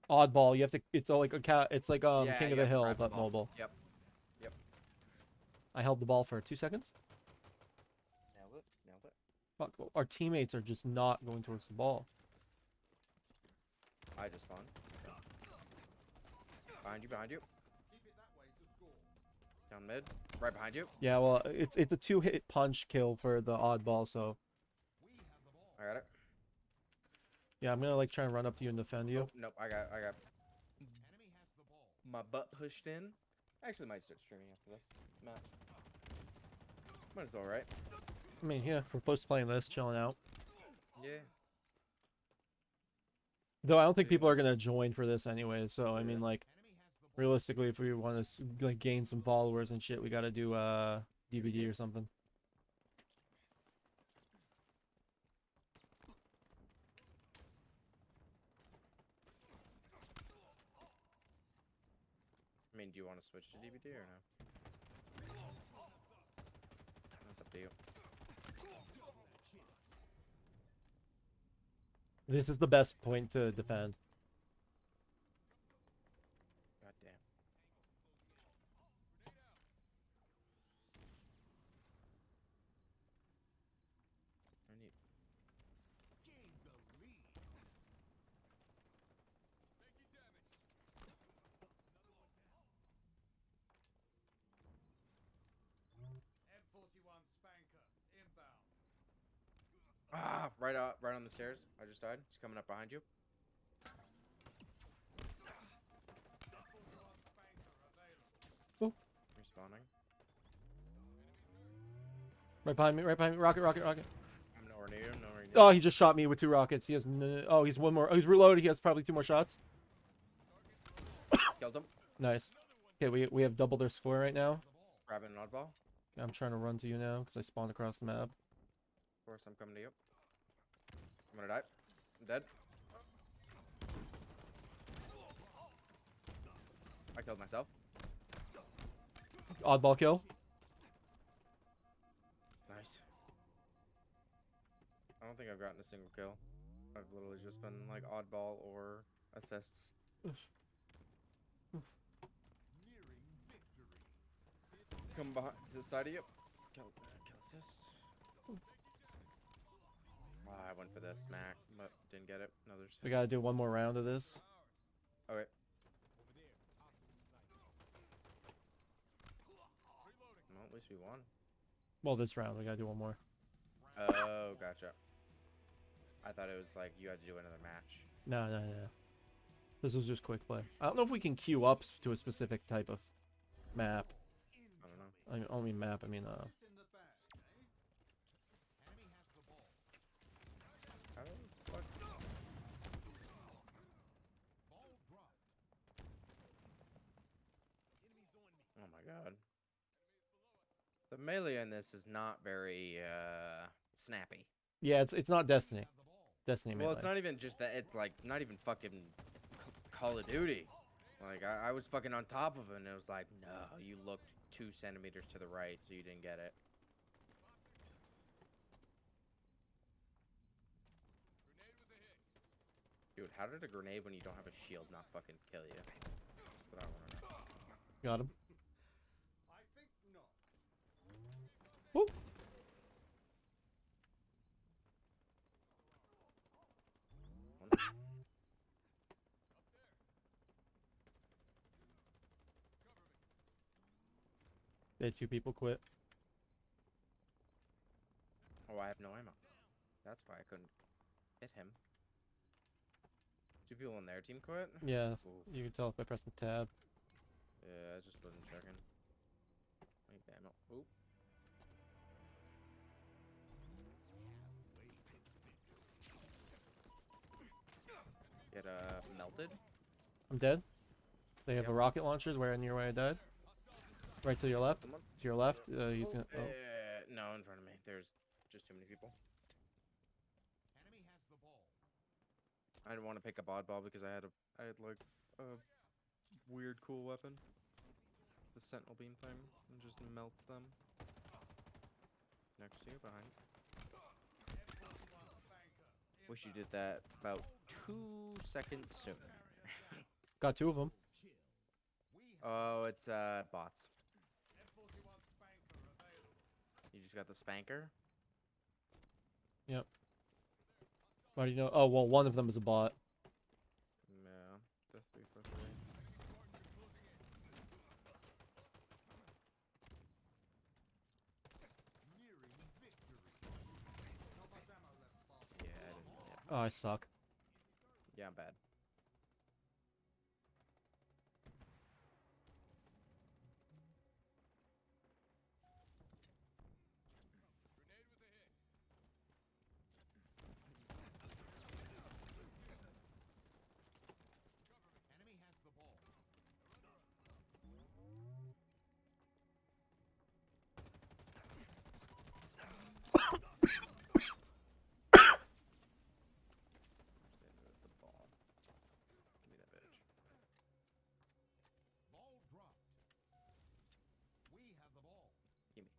[SPEAKER 1] Oddball. You have to. It's all like a cat. It's like um
[SPEAKER 2] Yeah,
[SPEAKER 1] King of
[SPEAKER 2] you
[SPEAKER 1] the Hill,
[SPEAKER 2] grab the
[SPEAKER 1] but mobile.
[SPEAKER 2] Yep. Yep.
[SPEAKER 1] I held the ball for two seconds.
[SPEAKER 2] Nailed it. Nailed it.
[SPEAKER 1] Fuck. Our teammates are just not going towards the ball.
[SPEAKER 2] I just spawned. Behind you, behind you. Down mid. Right behind you.
[SPEAKER 1] Yeah. Well, it's it's a two hit punch kill for the oddball. So
[SPEAKER 2] I got it.
[SPEAKER 1] yeah, I'm gonna like try and run up to you and defend you.
[SPEAKER 2] Oh, nope, I got I got my butt pushed in. I actually might start streaming after this match. Might as well, right?
[SPEAKER 1] I mean, yeah, if we're close to playing this, chilling out.
[SPEAKER 2] Yeah.
[SPEAKER 1] Though I don't think people are gonna join for this anyway. So I mean, like, realistically, if we want to like gain some followers and shit, we gotta do uh DBD or something.
[SPEAKER 2] I mean, do you want to switch to DBD or no? That's up to you.
[SPEAKER 1] This is the best point to defend.
[SPEAKER 2] God damn. I need.
[SPEAKER 3] M41 Spanker, inbound.
[SPEAKER 2] Ah, right up, right on the stairs. I just died. He's coming up behind you.
[SPEAKER 3] M41 Spanker available.
[SPEAKER 2] Respawning.
[SPEAKER 1] Right behind me. Right behind me. Rocket, rocket, rocket.
[SPEAKER 2] I'm nowhere near. I'm nowhere near.
[SPEAKER 1] Oh, he just shot me with two rockets. He has. n- Oh, he's one more. Oh, he's reloaded. He has probably two more shots.
[SPEAKER 2] Killed him.
[SPEAKER 1] Nice. Okay, we we have double their score right now.
[SPEAKER 2] Grabbing an oddball.
[SPEAKER 1] I'm trying to run to you now because I spawned across the map.
[SPEAKER 2] Of course, I'm coming to you. I'm gonna die. I'm dead. I killed myself.
[SPEAKER 1] Oddball kill.
[SPEAKER 2] Nice. I don't think I've gotten a single kill. I've literally just been like oddball or assists. Come behind to the side of you. Kill, uh, kill assist. Ah, I went for the smack, but didn't get it. Another.
[SPEAKER 1] We gotta do one more round of this.
[SPEAKER 2] Okay. Well, at least we won.
[SPEAKER 1] Well, this round we gotta do one more.
[SPEAKER 2] Oh, gotcha. I thought it was like you had to do another match.
[SPEAKER 1] No, no, no. This was just quick play. I don't know if we can queue up to a specific type of map.
[SPEAKER 2] I don't know.
[SPEAKER 1] I mean, I don't mean map. I mean uh.
[SPEAKER 3] This in the bag, eh?
[SPEAKER 2] How the fuck? Oh my god. The melee in this is not very uh snappy.
[SPEAKER 1] Yeah, it's it's not Destiny. Destiny
[SPEAKER 2] Well,
[SPEAKER 1] melee.
[SPEAKER 2] it's not even just that. It's like not even fucking Call of Duty. Like I, I was fucking on top of it, and it was like, no, you looked two centimeters to the right, so you didn't get it. Dude, how did a grenade when you don't have a shield not fucking kill you? That's what I want to know.
[SPEAKER 1] Got him.
[SPEAKER 3] I think not.
[SPEAKER 1] Woo. They had two people quit.
[SPEAKER 2] Oh, I have no ammo. That's why I couldn't hit him. Two people in their team quit?
[SPEAKER 1] Yeah,
[SPEAKER 2] Oof.
[SPEAKER 1] you can tell by pressing tab.
[SPEAKER 2] Yeah, I just wasn't checking. Wait, it. Oop. Get uh melted.
[SPEAKER 1] I'm dead. They have
[SPEAKER 2] Yep.
[SPEAKER 1] a rocket launchers where near where I died. Right to your left.
[SPEAKER 2] Someone?
[SPEAKER 1] To your left. Uh, he's gonna. Oh.
[SPEAKER 2] Uh, no, in front of me. There's just too many people.
[SPEAKER 3] Enemy has the ball.
[SPEAKER 2] I didn't want to pick up oddball because I had a I had like a weird cool weapon. The sentinel beam thing and just melts them. Next to you, behind. Wish you did that about two seconds sooner.
[SPEAKER 1] Got two of them.
[SPEAKER 3] Kill. We have
[SPEAKER 2] oh, it's uh bots.
[SPEAKER 3] F41 Spanker available.
[SPEAKER 2] You just got the spanker.
[SPEAKER 1] Do you know? Oh well, one of them is a bot.
[SPEAKER 2] Yeah, that's three for three.
[SPEAKER 3] Nearing victory. Not much ammo left, Spartan.
[SPEAKER 2] Yeah, I didn't. Yeah,
[SPEAKER 1] Oh, I suck.
[SPEAKER 2] yeah, I'm bad.
[SPEAKER 3] Enemy has the ball.
[SPEAKER 2] Stay with the ball. Give me that bitch.
[SPEAKER 3] Ball dropped. We have the ball.
[SPEAKER 2] Gimme.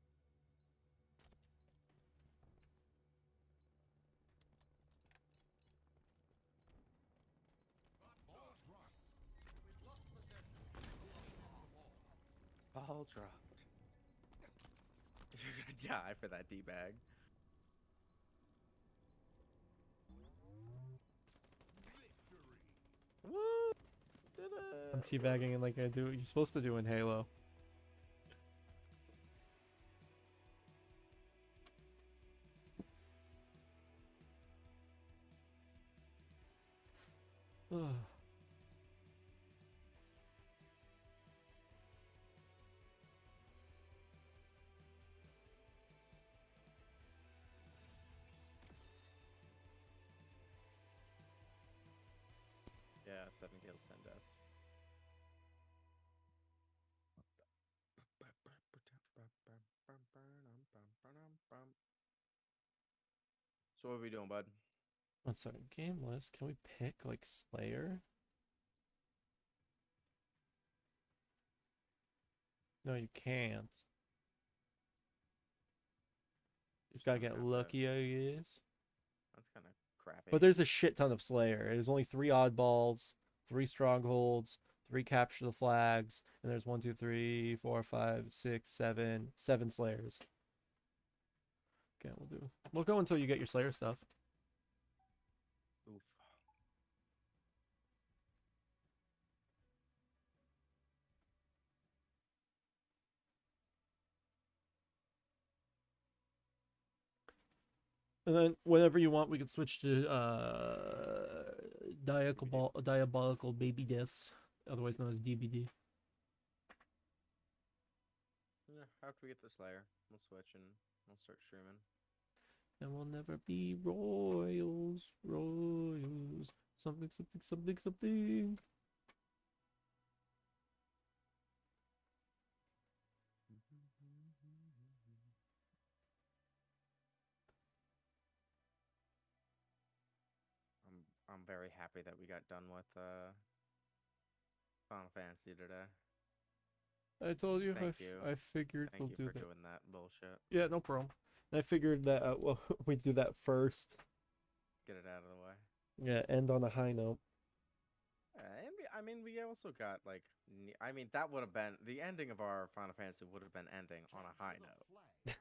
[SPEAKER 3] Ball dropped. We've lost possession. We have the ball.
[SPEAKER 2] Ball dropped. You're gonna die for that D bag. Woo! Did it!
[SPEAKER 1] I'm teabagging it like I do. What you're supposed to do in Halo.
[SPEAKER 2] So what are we doing, bud?
[SPEAKER 1] One second. Game list. Can we pick like Slayer? No, you can't. Just gotta get lucky, I guess.
[SPEAKER 2] That's kind of crappy.
[SPEAKER 1] But there's a shit ton of Slayer. There's only three oddballs, three strongholds, three capture the flags, and there's one, two, three, four, five, six, seven, seven Slayers. Okay, we'll do. We'll go until you get your Slayer stuff.
[SPEAKER 2] Oof.
[SPEAKER 1] And then whenever you want, we can switch to uh, diabolical, diabolical baby deaths, otherwise known as DBD.
[SPEAKER 2] Yeah, after we get the Slayer, we'll switch and we'll start streaming.
[SPEAKER 1] And we'll never be royals, royals, something, something, something, something.
[SPEAKER 2] I'm I'm very happy that we got done with uh Final Fantasy today.
[SPEAKER 1] I told you, I,
[SPEAKER 2] Thank
[SPEAKER 1] f-
[SPEAKER 2] you.
[SPEAKER 1] I figured
[SPEAKER 2] Thank
[SPEAKER 1] we'll
[SPEAKER 2] you
[SPEAKER 1] do
[SPEAKER 2] for
[SPEAKER 1] that.
[SPEAKER 2] doing that bullshit.
[SPEAKER 1] Yeah, no problem. I figured that uh, well, we do that first.
[SPEAKER 2] Get it out of the way.
[SPEAKER 1] Yeah, end on a high note.
[SPEAKER 2] Uh, and we, I mean, we also got like, I mean, that would have been the ending of our Final Fantasy would have been ending on a high note.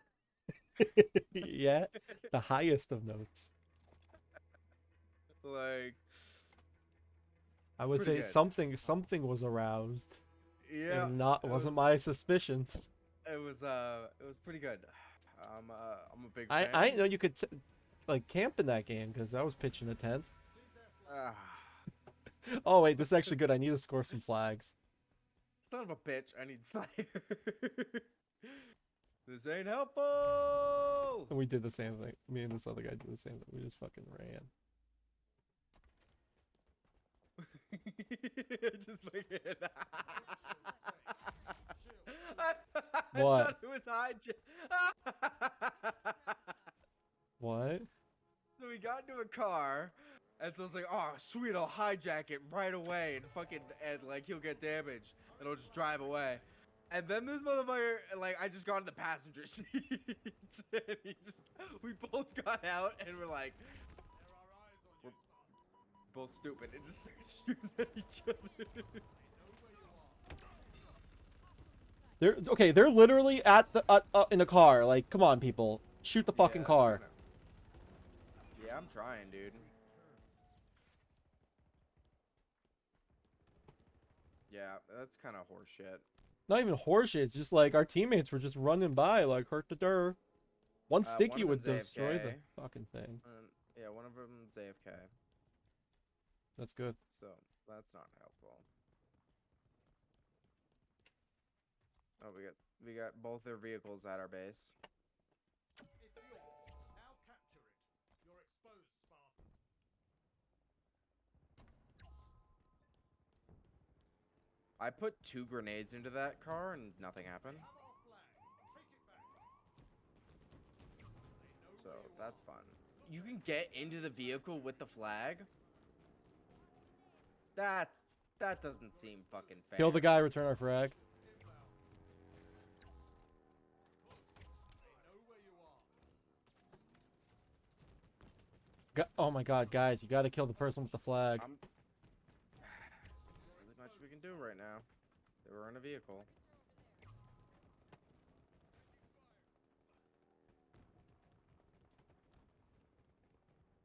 [SPEAKER 1] yeah, the highest of notes.
[SPEAKER 2] Like,
[SPEAKER 1] I would say
[SPEAKER 2] good.
[SPEAKER 1] something something was aroused,
[SPEAKER 2] yeah,
[SPEAKER 1] and not
[SPEAKER 2] it
[SPEAKER 1] wasn't
[SPEAKER 2] was-
[SPEAKER 1] my suspicions.
[SPEAKER 2] it was uh, it was pretty good. I'm uh, I'm a big.
[SPEAKER 1] I
[SPEAKER 2] fan.
[SPEAKER 1] I didn't know you could t- like camp in that game because I was pitching a tent.
[SPEAKER 2] Ah,
[SPEAKER 1] Oh wait, this is actually good. I need to score some flags.
[SPEAKER 2] Son of a bitch, I need Slayer. this ain't helpful.
[SPEAKER 1] And we did the same thing. Me and this other guy did the same thing. We just fucking ran.
[SPEAKER 2] just fucking. I, I
[SPEAKER 1] What?
[SPEAKER 2] it was hijack.
[SPEAKER 1] What?
[SPEAKER 2] so we got into a car, and so I was like, "Oh, sweet, I'll hijack it right away and fucking and like he'll get damaged, and I'll just drive away." And then this motherfucker, like, I just got in the passenger seat, and he just, we both got out, and we're like, we're both stupid, and just started shooting at each other.
[SPEAKER 1] They're okay. They're literally at the uh, uh, in the car. Like, come on, people, shoot the fucking
[SPEAKER 2] Yeah,
[SPEAKER 1] car.
[SPEAKER 2] Yeah, I'm trying, dude. Yeah, that's kind of horseshit.
[SPEAKER 1] Not even horseshit. It's just like our teammates were just running by, like hurt the der. One
[SPEAKER 2] Uh,
[SPEAKER 1] sticky
[SPEAKER 2] of
[SPEAKER 1] would destroy the fucking thing.
[SPEAKER 2] Um, yeah, one of them's AFK,
[SPEAKER 1] That's good.
[SPEAKER 2] so that's not helpful. Oh, we got we got both their vehicles at our base.
[SPEAKER 3] It's yours. Now capture it. You're exposed, Spartan.
[SPEAKER 2] I put two grenades into that car and nothing happened, so that's fun. You can get into the vehicle with the flag. That's that doesn't seem fucking fair.
[SPEAKER 1] Kill the guy. Return our frag. Oh my god, guys, you gotta kill the person with the flag.
[SPEAKER 2] I'm really much we can do right now. They were in a vehicle.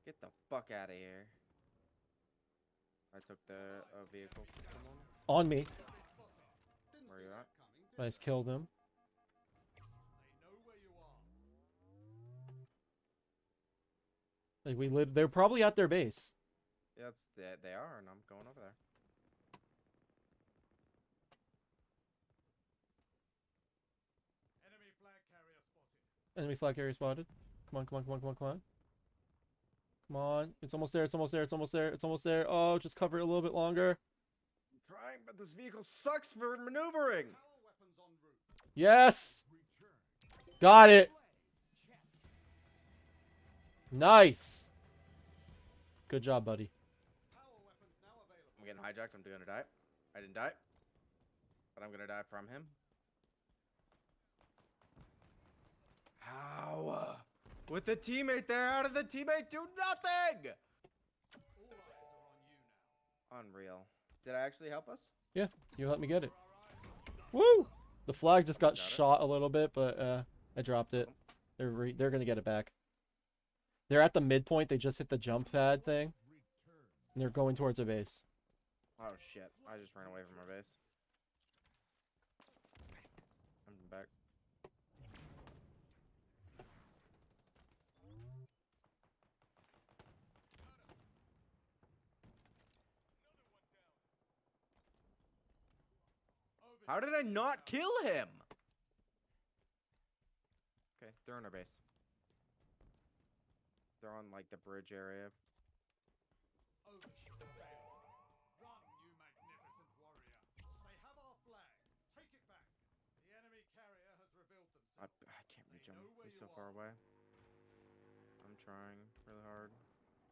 [SPEAKER 2] Get the fuck out of here. I took the uh, vehicle from someone.
[SPEAKER 1] On me.
[SPEAKER 2] Where you at?
[SPEAKER 3] did
[SPEAKER 1] Nice, killed him. Like we lit. They're probably at their base.
[SPEAKER 2] Yeah, it's, they, they are, and I'm going over there.
[SPEAKER 3] Enemy flag carrier spotted.
[SPEAKER 1] Enemy flag carrier spotted. Come on, come on, come on, come on, come on. Come on. It's almost there. It's almost there. It's almost there. It's almost there. Oh, just cover it a little bit longer.
[SPEAKER 2] I'm trying, but this vehicle sucks for maneuvering.
[SPEAKER 3] Power weapons en route.
[SPEAKER 1] Yes.
[SPEAKER 3] Return.
[SPEAKER 1] Got it. Nice. Good job, buddy.
[SPEAKER 3] Power weapons now available.
[SPEAKER 2] I'm getting hijacked. I'm gonna die. I didn't die, but I'm gonna die from him. How? With the teammate there, how did the teammate do nothing?
[SPEAKER 3] All eyes are on you now.
[SPEAKER 2] Unreal. Did I actually help us?
[SPEAKER 1] Yeah, you let me get it. Woo! The flag just got
[SPEAKER 2] Got it.
[SPEAKER 1] shot a little bit, but uh, I dropped it. They're re- they're gonna get it back. They're at the midpoint. They just hit the jump pad thing, and they're going towards a base.
[SPEAKER 2] Oh shit! I just ran away from our base. I'm back. How did I not kill him? Okay, they're in our base. They're on like the bridge area.
[SPEAKER 3] Overshield failed. Run, you magnificent warrior. They have our flag. Take it back. The enemy carrier has revealed
[SPEAKER 2] I,
[SPEAKER 3] themselves.
[SPEAKER 2] I can't reach
[SPEAKER 3] They
[SPEAKER 2] him. He's so
[SPEAKER 3] you
[SPEAKER 2] far away. I'm trying really hard.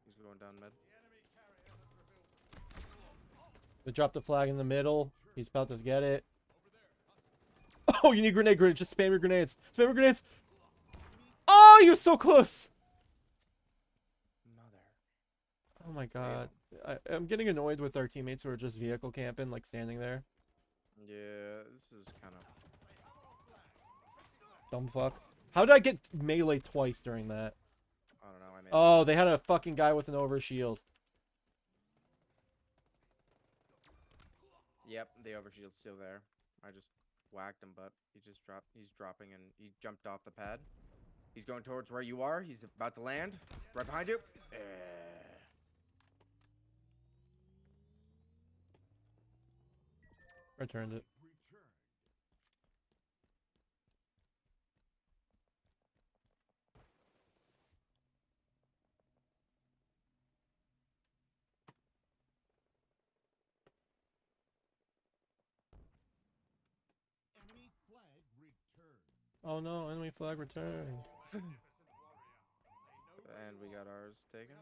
[SPEAKER 2] He's going down mid.
[SPEAKER 3] The enemy carrier has revealed themselves.
[SPEAKER 1] They dropped the flag in the middle. He's about to get it. Oh, you need grenade grenades. Just spam your grenades. Spam your grenades. Oh, you're so close. Oh my god. I, I'm getting annoyed with our teammates who are just vehicle camping, like standing there.
[SPEAKER 2] Yeah, this is kind of.
[SPEAKER 1] Dumb fuck. How did I get melee twice during that?
[SPEAKER 2] I don't know. I made.
[SPEAKER 1] Oh, they had a fucking guy with an overshield.
[SPEAKER 2] Yep, the overshield's still there. I just whacked him, but he just dropped. He's dropping and he jumped off the pad. He's going towards where you are. He's about to land. Right behind you. Eh.
[SPEAKER 1] Returned it. Oh no, enemy flag returned.
[SPEAKER 2] and we got ours taken.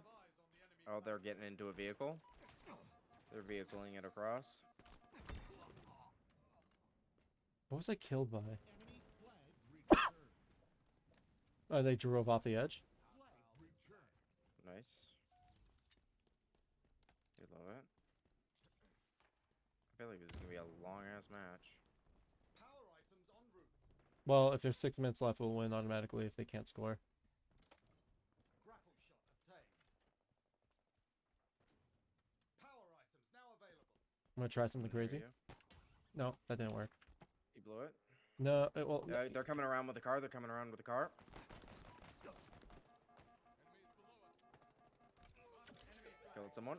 [SPEAKER 2] Oh, they're getting into a vehicle. They're vehicling it across.
[SPEAKER 1] What was I killed by? Oh, they drove off the edge.
[SPEAKER 2] Nice. You love it. I feel like this is gonna be a long ass match.
[SPEAKER 3] Power items en route.
[SPEAKER 1] Well, if there's six minutes left, we'll win automatically if they can't score.
[SPEAKER 3] Grapple shot obtained. Power items now available.
[SPEAKER 1] I'm gonna try something crazy. No, that didn't work.
[SPEAKER 2] Blew it.
[SPEAKER 1] No, it, well,
[SPEAKER 2] Yeah, they're coming around with the car. They're coming around with the car. Killed someone.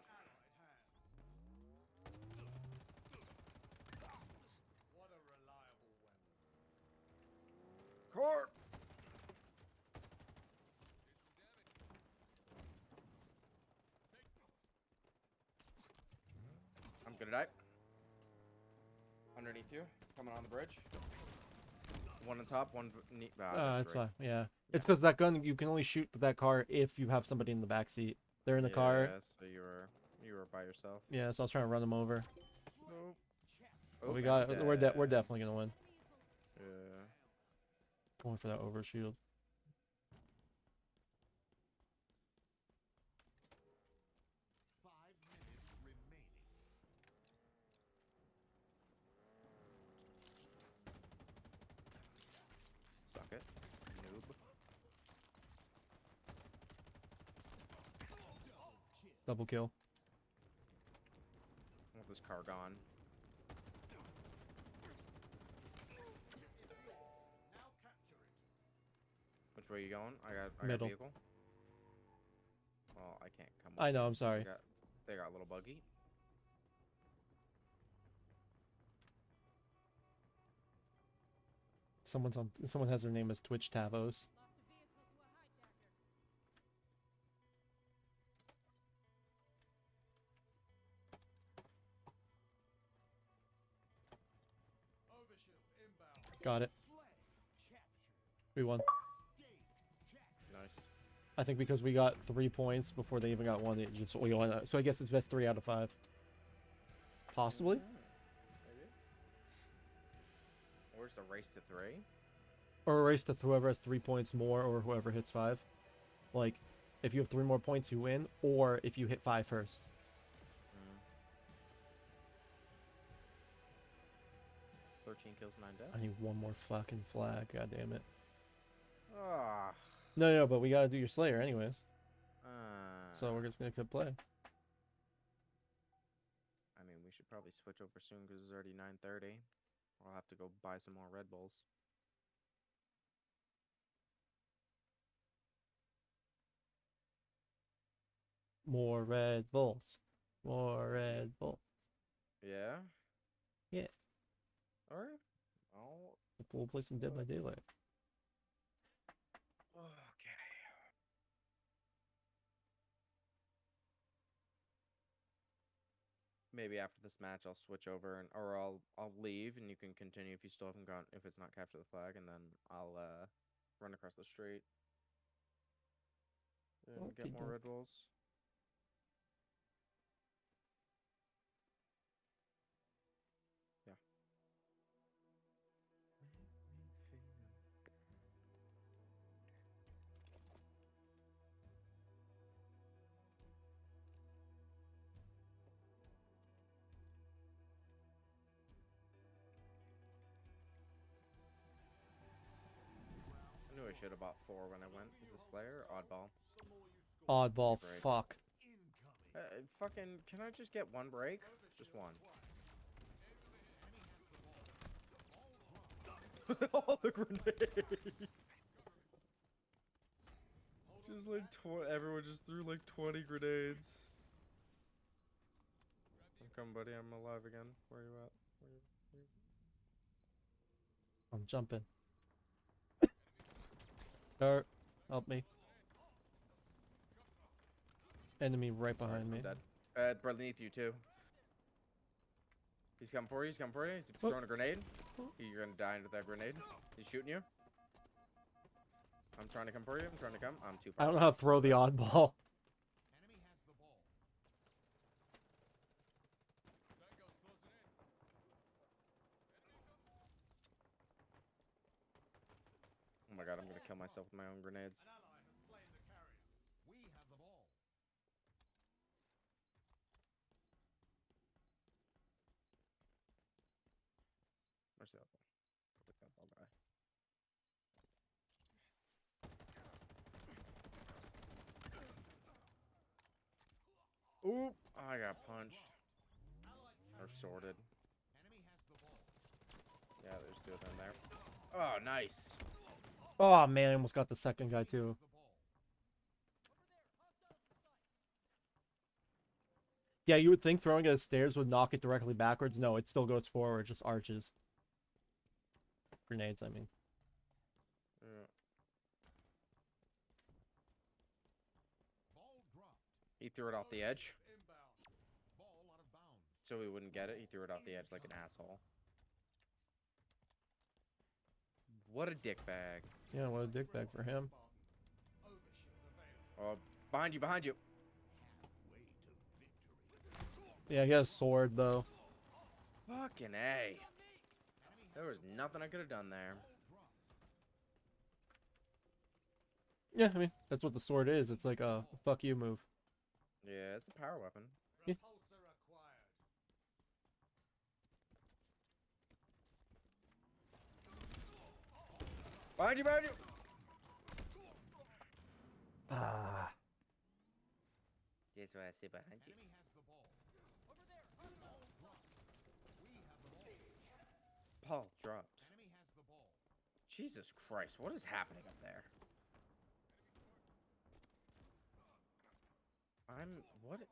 [SPEAKER 3] Allied hands. What a reliable weapon.
[SPEAKER 2] Car. I'm gonna die. You, coming on the bridge. One on top, one. b- Ne- ah,
[SPEAKER 1] uh,
[SPEAKER 2] that's
[SPEAKER 1] it's
[SPEAKER 2] right.
[SPEAKER 1] fine. Yeah, it's because that gun you can only shoot that car if you have somebody in the back seat. They're in the car.
[SPEAKER 2] Yeah, so you were you were by yourself.
[SPEAKER 1] Yeah, so I was trying to run them over.
[SPEAKER 2] Nope.
[SPEAKER 1] But we
[SPEAKER 2] Oh,
[SPEAKER 1] got. We're de- we're definitely gonna win.
[SPEAKER 2] Yeah.
[SPEAKER 1] Going for that overshield.
[SPEAKER 4] Five minutes remaining.
[SPEAKER 2] Suck it. Noob.
[SPEAKER 1] Double kill.
[SPEAKER 2] I want this car gone.
[SPEAKER 3] Now capture it.
[SPEAKER 2] Which way you going? I got I
[SPEAKER 1] Middle.
[SPEAKER 2] got vehicle. Well, I can't come.
[SPEAKER 1] I know. I'm sorry.
[SPEAKER 2] They got, they got a little buggy.
[SPEAKER 1] Someone's on. Someone has their name as Twitch Tavos. Got it. We won.
[SPEAKER 2] Nice.
[SPEAKER 1] I think because we got three points before they even got one, it just we won. So I guess it's best three out of five. Possibly.
[SPEAKER 2] Maybe. Where's the race to three?
[SPEAKER 1] Or a race to whoever has three points more, or whoever hits five. Like, if you have three more points, you win. Or if you hit five first.
[SPEAKER 2] 13 kills, 9 deaths.
[SPEAKER 1] I need one more fucking flag, god damn it.
[SPEAKER 2] Ah.
[SPEAKER 1] No, no, but we gotta do your Slayer anyways.
[SPEAKER 2] Uh,
[SPEAKER 1] so we're just gonna keep play.
[SPEAKER 2] I mean, we should probably switch over soon because it's already 9.30. I'll have to go buy some more Red Bulls.
[SPEAKER 1] More Red Bulls. More Red Bulls.
[SPEAKER 2] Yeah?
[SPEAKER 1] Yeah.
[SPEAKER 2] All right. I'll.
[SPEAKER 1] We'll play some Dead by Daylight.
[SPEAKER 2] Okay. Maybe after this match, I'll switch over and or I'll I'll leave and you can continue if you still haven't gone if it's not capture the flag and then I'll uh run across the street and get more
[SPEAKER 1] Okey-doke.
[SPEAKER 2] Red Bulls. Knew I should have bought four when I went. Is the Slayer Oddball?
[SPEAKER 3] Some more you score.
[SPEAKER 1] Oddball. Fuck.
[SPEAKER 2] Uh, fucking, can I just get one break? Just one. All the grenades. just like everyone just threw like 20 grenades. I'm buddy. I'm alive again. Where you at? Where you, where you...
[SPEAKER 1] I'm jumping. Dart, help me. Enemy right behind me.
[SPEAKER 2] Dead. Uh, beneath you too. He's coming for you. He's coming for you. He's
[SPEAKER 1] Oh.
[SPEAKER 2] throwing a grenade. You're gonna die into that grenade. He's shooting you. I'm trying to come for you. I'm trying to come. I'm too far.
[SPEAKER 1] I don't know how to throw the oddball.
[SPEAKER 4] Enemy has the ball.
[SPEAKER 2] Oh my god, I'm gonna kill myself with my own grenades.
[SPEAKER 3] An ally has slain the carrier.
[SPEAKER 4] We have the ball.
[SPEAKER 2] Where's the other one? Look that ball guy. Oop! I got punched. Or sorted.
[SPEAKER 4] Enemy has the ball.
[SPEAKER 2] Yeah, there's two of them there. Oh, nice.
[SPEAKER 1] Oh man, I almost got the second guy too. Yeah, you would think throwing it at stairs would knock it directly backwards. No, it still goes forward, just arches. Grenades, I mean.
[SPEAKER 2] Yeah. He threw it off the edge, so we wouldn't get it. He threw it off the edge like an asshole. What a dickbag.
[SPEAKER 1] Yeah, what a dick bag for him.
[SPEAKER 2] Oh, behind you, behind you.
[SPEAKER 4] Halfway to victory.
[SPEAKER 1] Yeah, he has sword though.
[SPEAKER 2] Fucking A. There was nothing I could have done there.
[SPEAKER 1] Yeah, I mean, that's what the sword is. It's like a fuck you move.
[SPEAKER 2] Yeah, it's a power weapon.
[SPEAKER 1] Yeah.
[SPEAKER 3] Repulsor acquired.
[SPEAKER 2] Behind you, behind you.
[SPEAKER 1] Ah.
[SPEAKER 2] Guess what I see behind you.
[SPEAKER 4] Enemy has the ball. Ball. We have the ball.
[SPEAKER 2] Paul dropped.
[SPEAKER 4] Enemy has the ball.
[SPEAKER 2] Jesus Christ, what is happening up there? I'm what?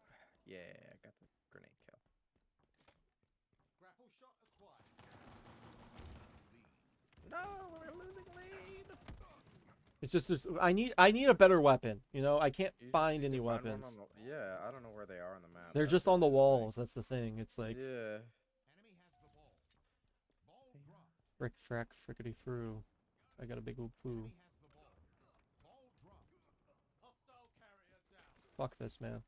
[SPEAKER 2] Yeah, I got the grenade kill.
[SPEAKER 3] Grapple shot acquired.
[SPEAKER 2] No, we're losing lead.
[SPEAKER 1] It's just this. I need. I need a better weapon. You know, I can't
[SPEAKER 2] You
[SPEAKER 1] find
[SPEAKER 2] need
[SPEAKER 1] any
[SPEAKER 2] find
[SPEAKER 1] weapons.
[SPEAKER 2] the- yeah, I don't know where they are on the map.
[SPEAKER 1] They're
[SPEAKER 2] that's
[SPEAKER 1] just on the
[SPEAKER 2] thing.
[SPEAKER 1] walls. That's the thing. It's like
[SPEAKER 2] yeah.
[SPEAKER 4] Enemy has the ball. Ball dropped.
[SPEAKER 1] frick, frack, frickety froo. I got a big old poo.
[SPEAKER 4] Enemy has the ball. Ball dropped.
[SPEAKER 3] Hostile carrier down.
[SPEAKER 1] Fuck this, man.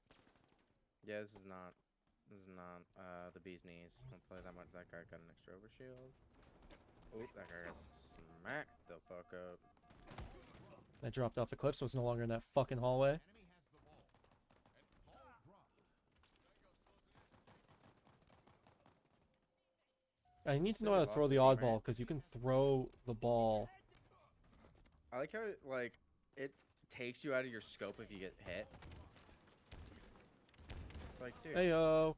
[SPEAKER 2] Yeah, this is not. This is not uh the bee's knees. I'll tell you that much. That guy got an extra overshield. Oop, that guy got smacked the fuck up.
[SPEAKER 1] I dropped off the cliff, so it's no longer in that fucking hallway.
[SPEAKER 4] Enemy has the ball. Ball dropped.
[SPEAKER 1] I need to know how to throw
[SPEAKER 2] the
[SPEAKER 1] the
[SPEAKER 2] game, right?
[SPEAKER 1] oddball because you can throw the ball.
[SPEAKER 2] I like how it, like it takes you out of your scope if you get hit. It's like, dude,
[SPEAKER 1] Hey yo.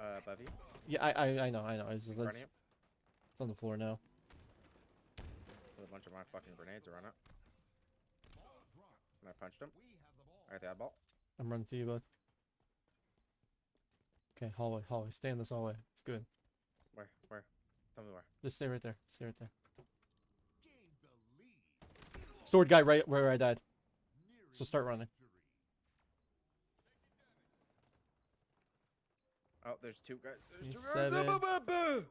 [SPEAKER 2] uh, Bevy,
[SPEAKER 1] Yeah, I, I, I know, I know. It's, it's,
[SPEAKER 2] front of you,
[SPEAKER 1] it's on the floor now.
[SPEAKER 2] a bunch of my fucking grenades around it. And I punched him.
[SPEAKER 4] Have the ball.
[SPEAKER 2] I got the eyeball.
[SPEAKER 1] I'm running to you, bud. Okay, hallway, hallway. Stay in this hallway. It's good.
[SPEAKER 2] Where? Where? Tell me where.
[SPEAKER 1] Just stay right there. Stay right there. Stored guy right where I died. So start running.
[SPEAKER 2] Oh, there's two guys. There's two guys.
[SPEAKER 1] seven.
[SPEAKER 2] Boo.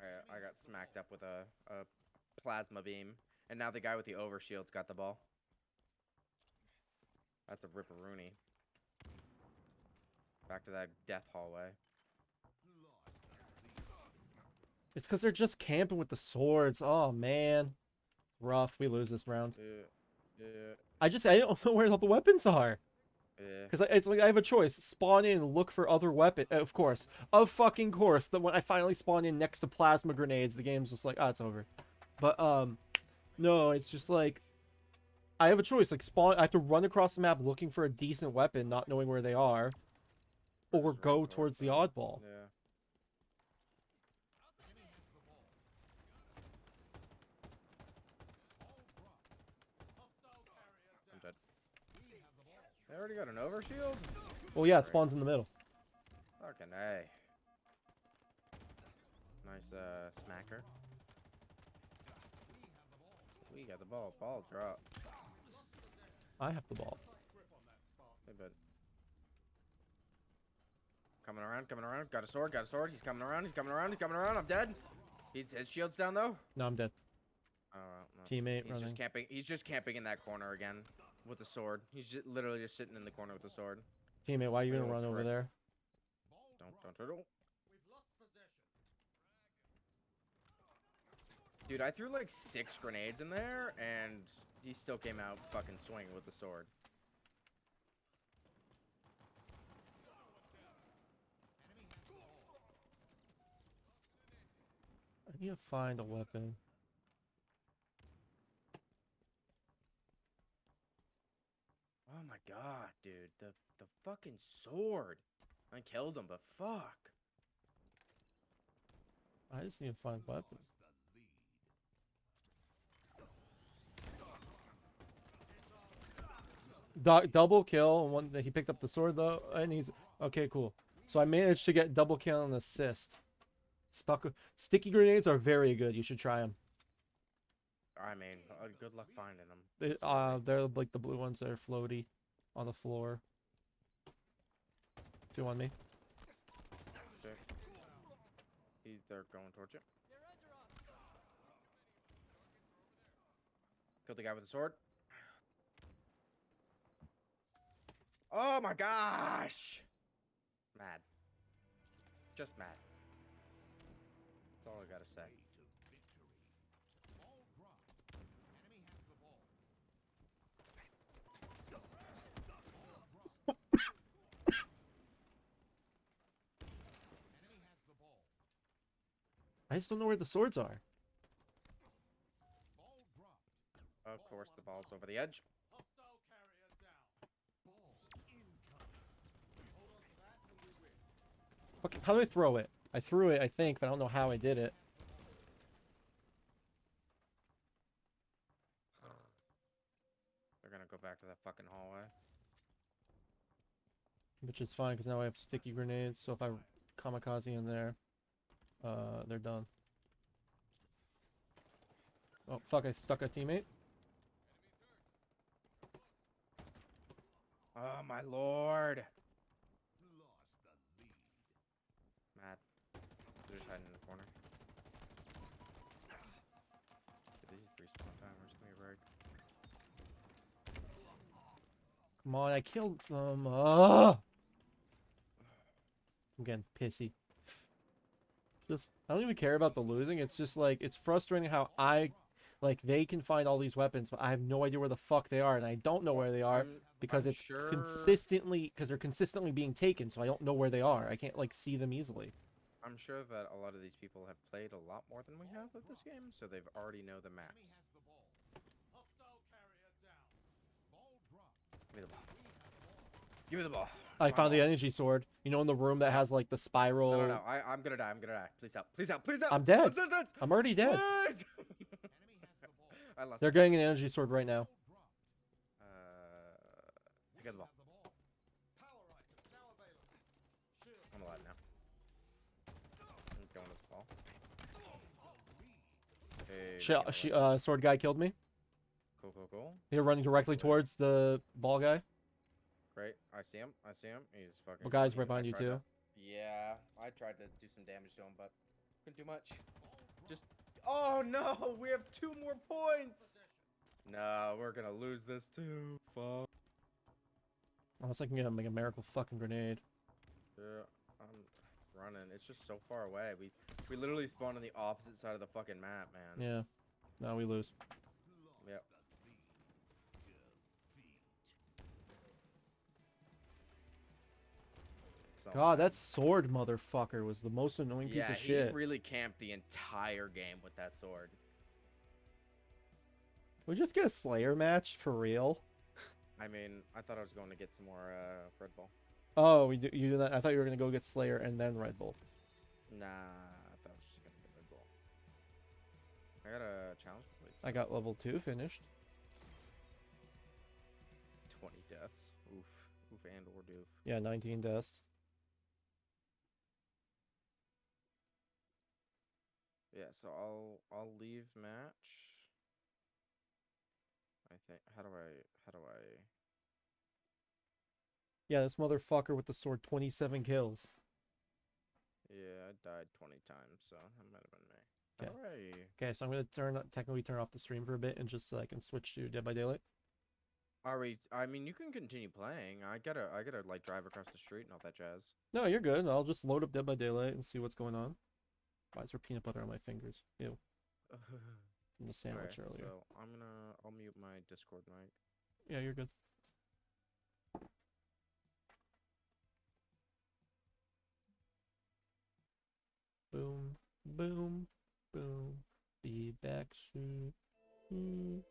[SPEAKER 2] Alright, I got smacked up with a, a plasma beam. And now the guy with the overshield's got the ball. That's a ripperoonie. Back to that death hallway.
[SPEAKER 4] Lost the lead.
[SPEAKER 1] It's because they're just camping with the swords. Oh man, rough. We lose this round.
[SPEAKER 2] Yeah, yeah,
[SPEAKER 1] I just I don't know where all the weapons are.
[SPEAKER 2] Yeah.
[SPEAKER 1] Because it's like I have a choice: spawn in look for other weapon. Of course, of fucking course. That when I finally spawn in next to plasma grenades, the game's just like, ah, it's over. But um, no, it's just like I have a choice: like spawn. I have to run across the map looking for a decent weapon, not knowing where they are, or go towards the oddball.
[SPEAKER 2] Yeah.
[SPEAKER 4] Enemy has the ball. Ball dropped.
[SPEAKER 3] Hostile carrier
[SPEAKER 2] I'm
[SPEAKER 3] down.
[SPEAKER 2] dead.
[SPEAKER 4] We have the ball.
[SPEAKER 2] They already got an overshield?
[SPEAKER 1] Well, yeah, it spawns in the middle.
[SPEAKER 2] Fucking A. Nice uh smacker.
[SPEAKER 4] We have the ball.
[SPEAKER 2] We got the ball. Ball drop.
[SPEAKER 1] I have the ball.
[SPEAKER 3] Grip on that spark.
[SPEAKER 2] Hey, bud. Coming around, coming around. Got a sword, got a sword. He's coming around, he's coming around, he's coming around. I'm dead. He's his shield's down though.
[SPEAKER 1] No, I'm dead.
[SPEAKER 2] Oh no.
[SPEAKER 1] Teammate
[SPEAKER 2] He's
[SPEAKER 1] running.
[SPEAKER 2] just camping. He's just camping in that corner again with a sword. He's just literally just sitting in the corner with a sword.
[SPEAKER 1] Teammate, why are you gonna run over there?
[SPEAKER 2] Don't don't don't. don't.
[SPEAKER 3] We've lost possession.
[SPEAKER 2] Dude, I threw like six grenades in there, and he still came out fucking swinging with the sword.
[SPEAKER 1] I need to find a weapon.
[SPEAKER 2] Oh my god, dude, the the fucking sword. I killed him, but fuck.
[SPEAKER 1] I just need to find weapon. Du- double kill one he picked up the sword though and he's okay cool so i managed to get double kill and assist stuck sticky grenades are very good you should try them
[SPEAKER 2] I mean, uh, good luck finding them.
[SPEAKER 1] they, uh they're like the blue ones that are floaty on the floor two on me
[SPEAKER 2] Okay. He, they're going towards you. Killed the guy with the sword. Oh my gosh! Mad. Just mad. That's all I gotta say.
[SPEAKER 4] Ball dropped. Enemy has the ball. Ball dropped. Enemy has the ball.
[SPEAKER 1] I just don't know where the swords are
[SPEAKER 4] Ball dropped.
[SPEAKER 2] Of course, the ball's over the edge.
[SPEAKER 3] Hostile carrier down.
[SPEAKER 4] Ball incoming. Hold on to that and we win.
[SPEAKER 1] Fuck, how do i throw it i threw it i think but i don't know how i did it
[SPEAKER 2] They're gonna go back to that fucking hallway.
[SPEAKER 1] which is fine because now i have sticky grenades so if i kamikaze in there uh they're done oh fuck i stuck a teammate
[SPEAKER 2] Oh my lord!
[SPEAKER 4] Lost the lead.
[SPEAKER 2] Mad. They're just hiding in the corner. Dude, These respawn timers can be rigged.
[SPEAKER 1] Come on, I killed them. Ah! I'm getting pissy. Just, I don't even care about the losing. It's just like, it's frustrating how I, like, they can find all these weapons, but I have no idea where the fuck they are, and I don't know where they are
[SPEAKER 2] mm,
[SPEAKER 1] because
[SPEAKER 2] I'm
[SPEAKER 1] it's
[SPEAKER 2] sure-
[SPEAKER 1] consistently, because they're consistently being taken, so I don't know where they are. I can't, like, see them easily.
[SPEAKER 2] I'm sure that a lot of these people have played a lot more than we have of this game, so they've already know the maps.
[SPEAKER 4] has the ball.
[SPEAKER 3] Hostile carrier down.
[SPEAKER 4] Ball dropped.
[SPEAKER 2] Give me the ball.
[SPEAKER 4] We have ball.
[SPEAKER 2] Give me the ball.
[SPEAKER 1] I
[SPEAKER 2] My
[SPEAKER 1] found the energy sword. You know, in the room that has, like, the spiral.
[SPEAKER 2] No, no, no. I, I'm gonna die. I'm gonna die. Please help. Please help. Please help.
[SPEAKER 1] I'm dead.
[SPEAKER 2] Assistance!
[SPEAKER 1] I'm already dead.
[SPEAKER 2] Please!
[SPEAKER 4] Enemy has the ball.
[SPEAKER 2] I lost.
[SPEAKER 1] They're getting an energy sword right now.
[SPEAKER 2] Uh,
[SPEAKER 4] We
[SPEAKER 2] get the ball.
[SPEAKER 4] have the ball.
[SPEAKER 3] Power items now available. Shield.
[SPEAKER 2] I'm alive now. I'm going with the ball. Hey,
[SPEAKER 1] Sh-
[SPEAKER 2] you know
[SPEAKER 1] she, uh, sword guy killed me.
[SPEAKER 2] cool, cool, cool.
[SPEAKER 1] They're running directly towards the ball guy.
[SPEAKER 2] Great. I see him. I see him. He's fucking.
[SPEAKER 1] Well, guys right behind you
[SPEAKER 2] tried to-
[SPEAKER 1] too.
[SPEAKER 2] Yeah, I tried to do some damage to him, but couldn't do much. Just. Oh no! We have two more points. No, we're gonna lose this too. Fuck.
[SPEAKER 1] Unless I can get him like a miracle fucking grenade.
[SPEAKER 2] Yeah, I'm running. It's just so far away. We we literally spawned on the opposite side of the fucking map, man.
[SPEAKER 1] Yeah. No, we lose.
[SPEAKER 2] So,
[SPEAKER 1] God, that sword motherfucker was the most annoying piece
[SPEAKER 2] yeah,
[SPEAKER 1] of
[SPEAKER 2] he
[SPEAKER 1] shit.
[SPEAKER 2] really camped the entire game with that sword.
[SPEAKER 1] we just get a Slayer match for real?
[SPEAKER 2] I mean, I thought I was going to get some more uh, Red Bull.
[SPEAKER 1] Oh, we do, you do that? I thought you were gonna go get Slayer and then Red Bull.
[SPEAKER 2] Nah, I thought I was just gonna get Red Bull. I got a challenge complete.
[SPEAKER 1] I got level two finished.
[SPEAKER 2] 20 deaths. Oof. Oof and or doof.
[SPEAKER 1] Yeah, 19 deaths.
[SPEAKER 2] Yeah, so I'll I'll leave match. I think how do I how do I
[SPEAKER 1] Yeah, this motherfucker with the sword, 27 kills.
[SPEAKER 2] Yeah, I died 20 times, so that might have been me.
[SPEAKER 1] Okay. Okay, so I'm gonna turn technically turn off the stream for a bit and just so I can switch to Dead by Daylight.
[SPEAKER 2] Are we? I mean, you can continue playing. I gotta, I gotta like drive across the street and all that jazz.
[SPEAKER 1] No, you're good. I'll just load up Dead by Daylight and see what's going on. Why is there peanut butter on my fingers? Ew, from the sandwich
[SPEAKER 2] Alright,
[SPEAKER 1] earlier.
[SPEAKER 2] So I'm gonna, I'll mute my Discord mic.
[SPEAKER 1] Yeah, you're good. Boom, boom, boom. Be back soon. Ooh.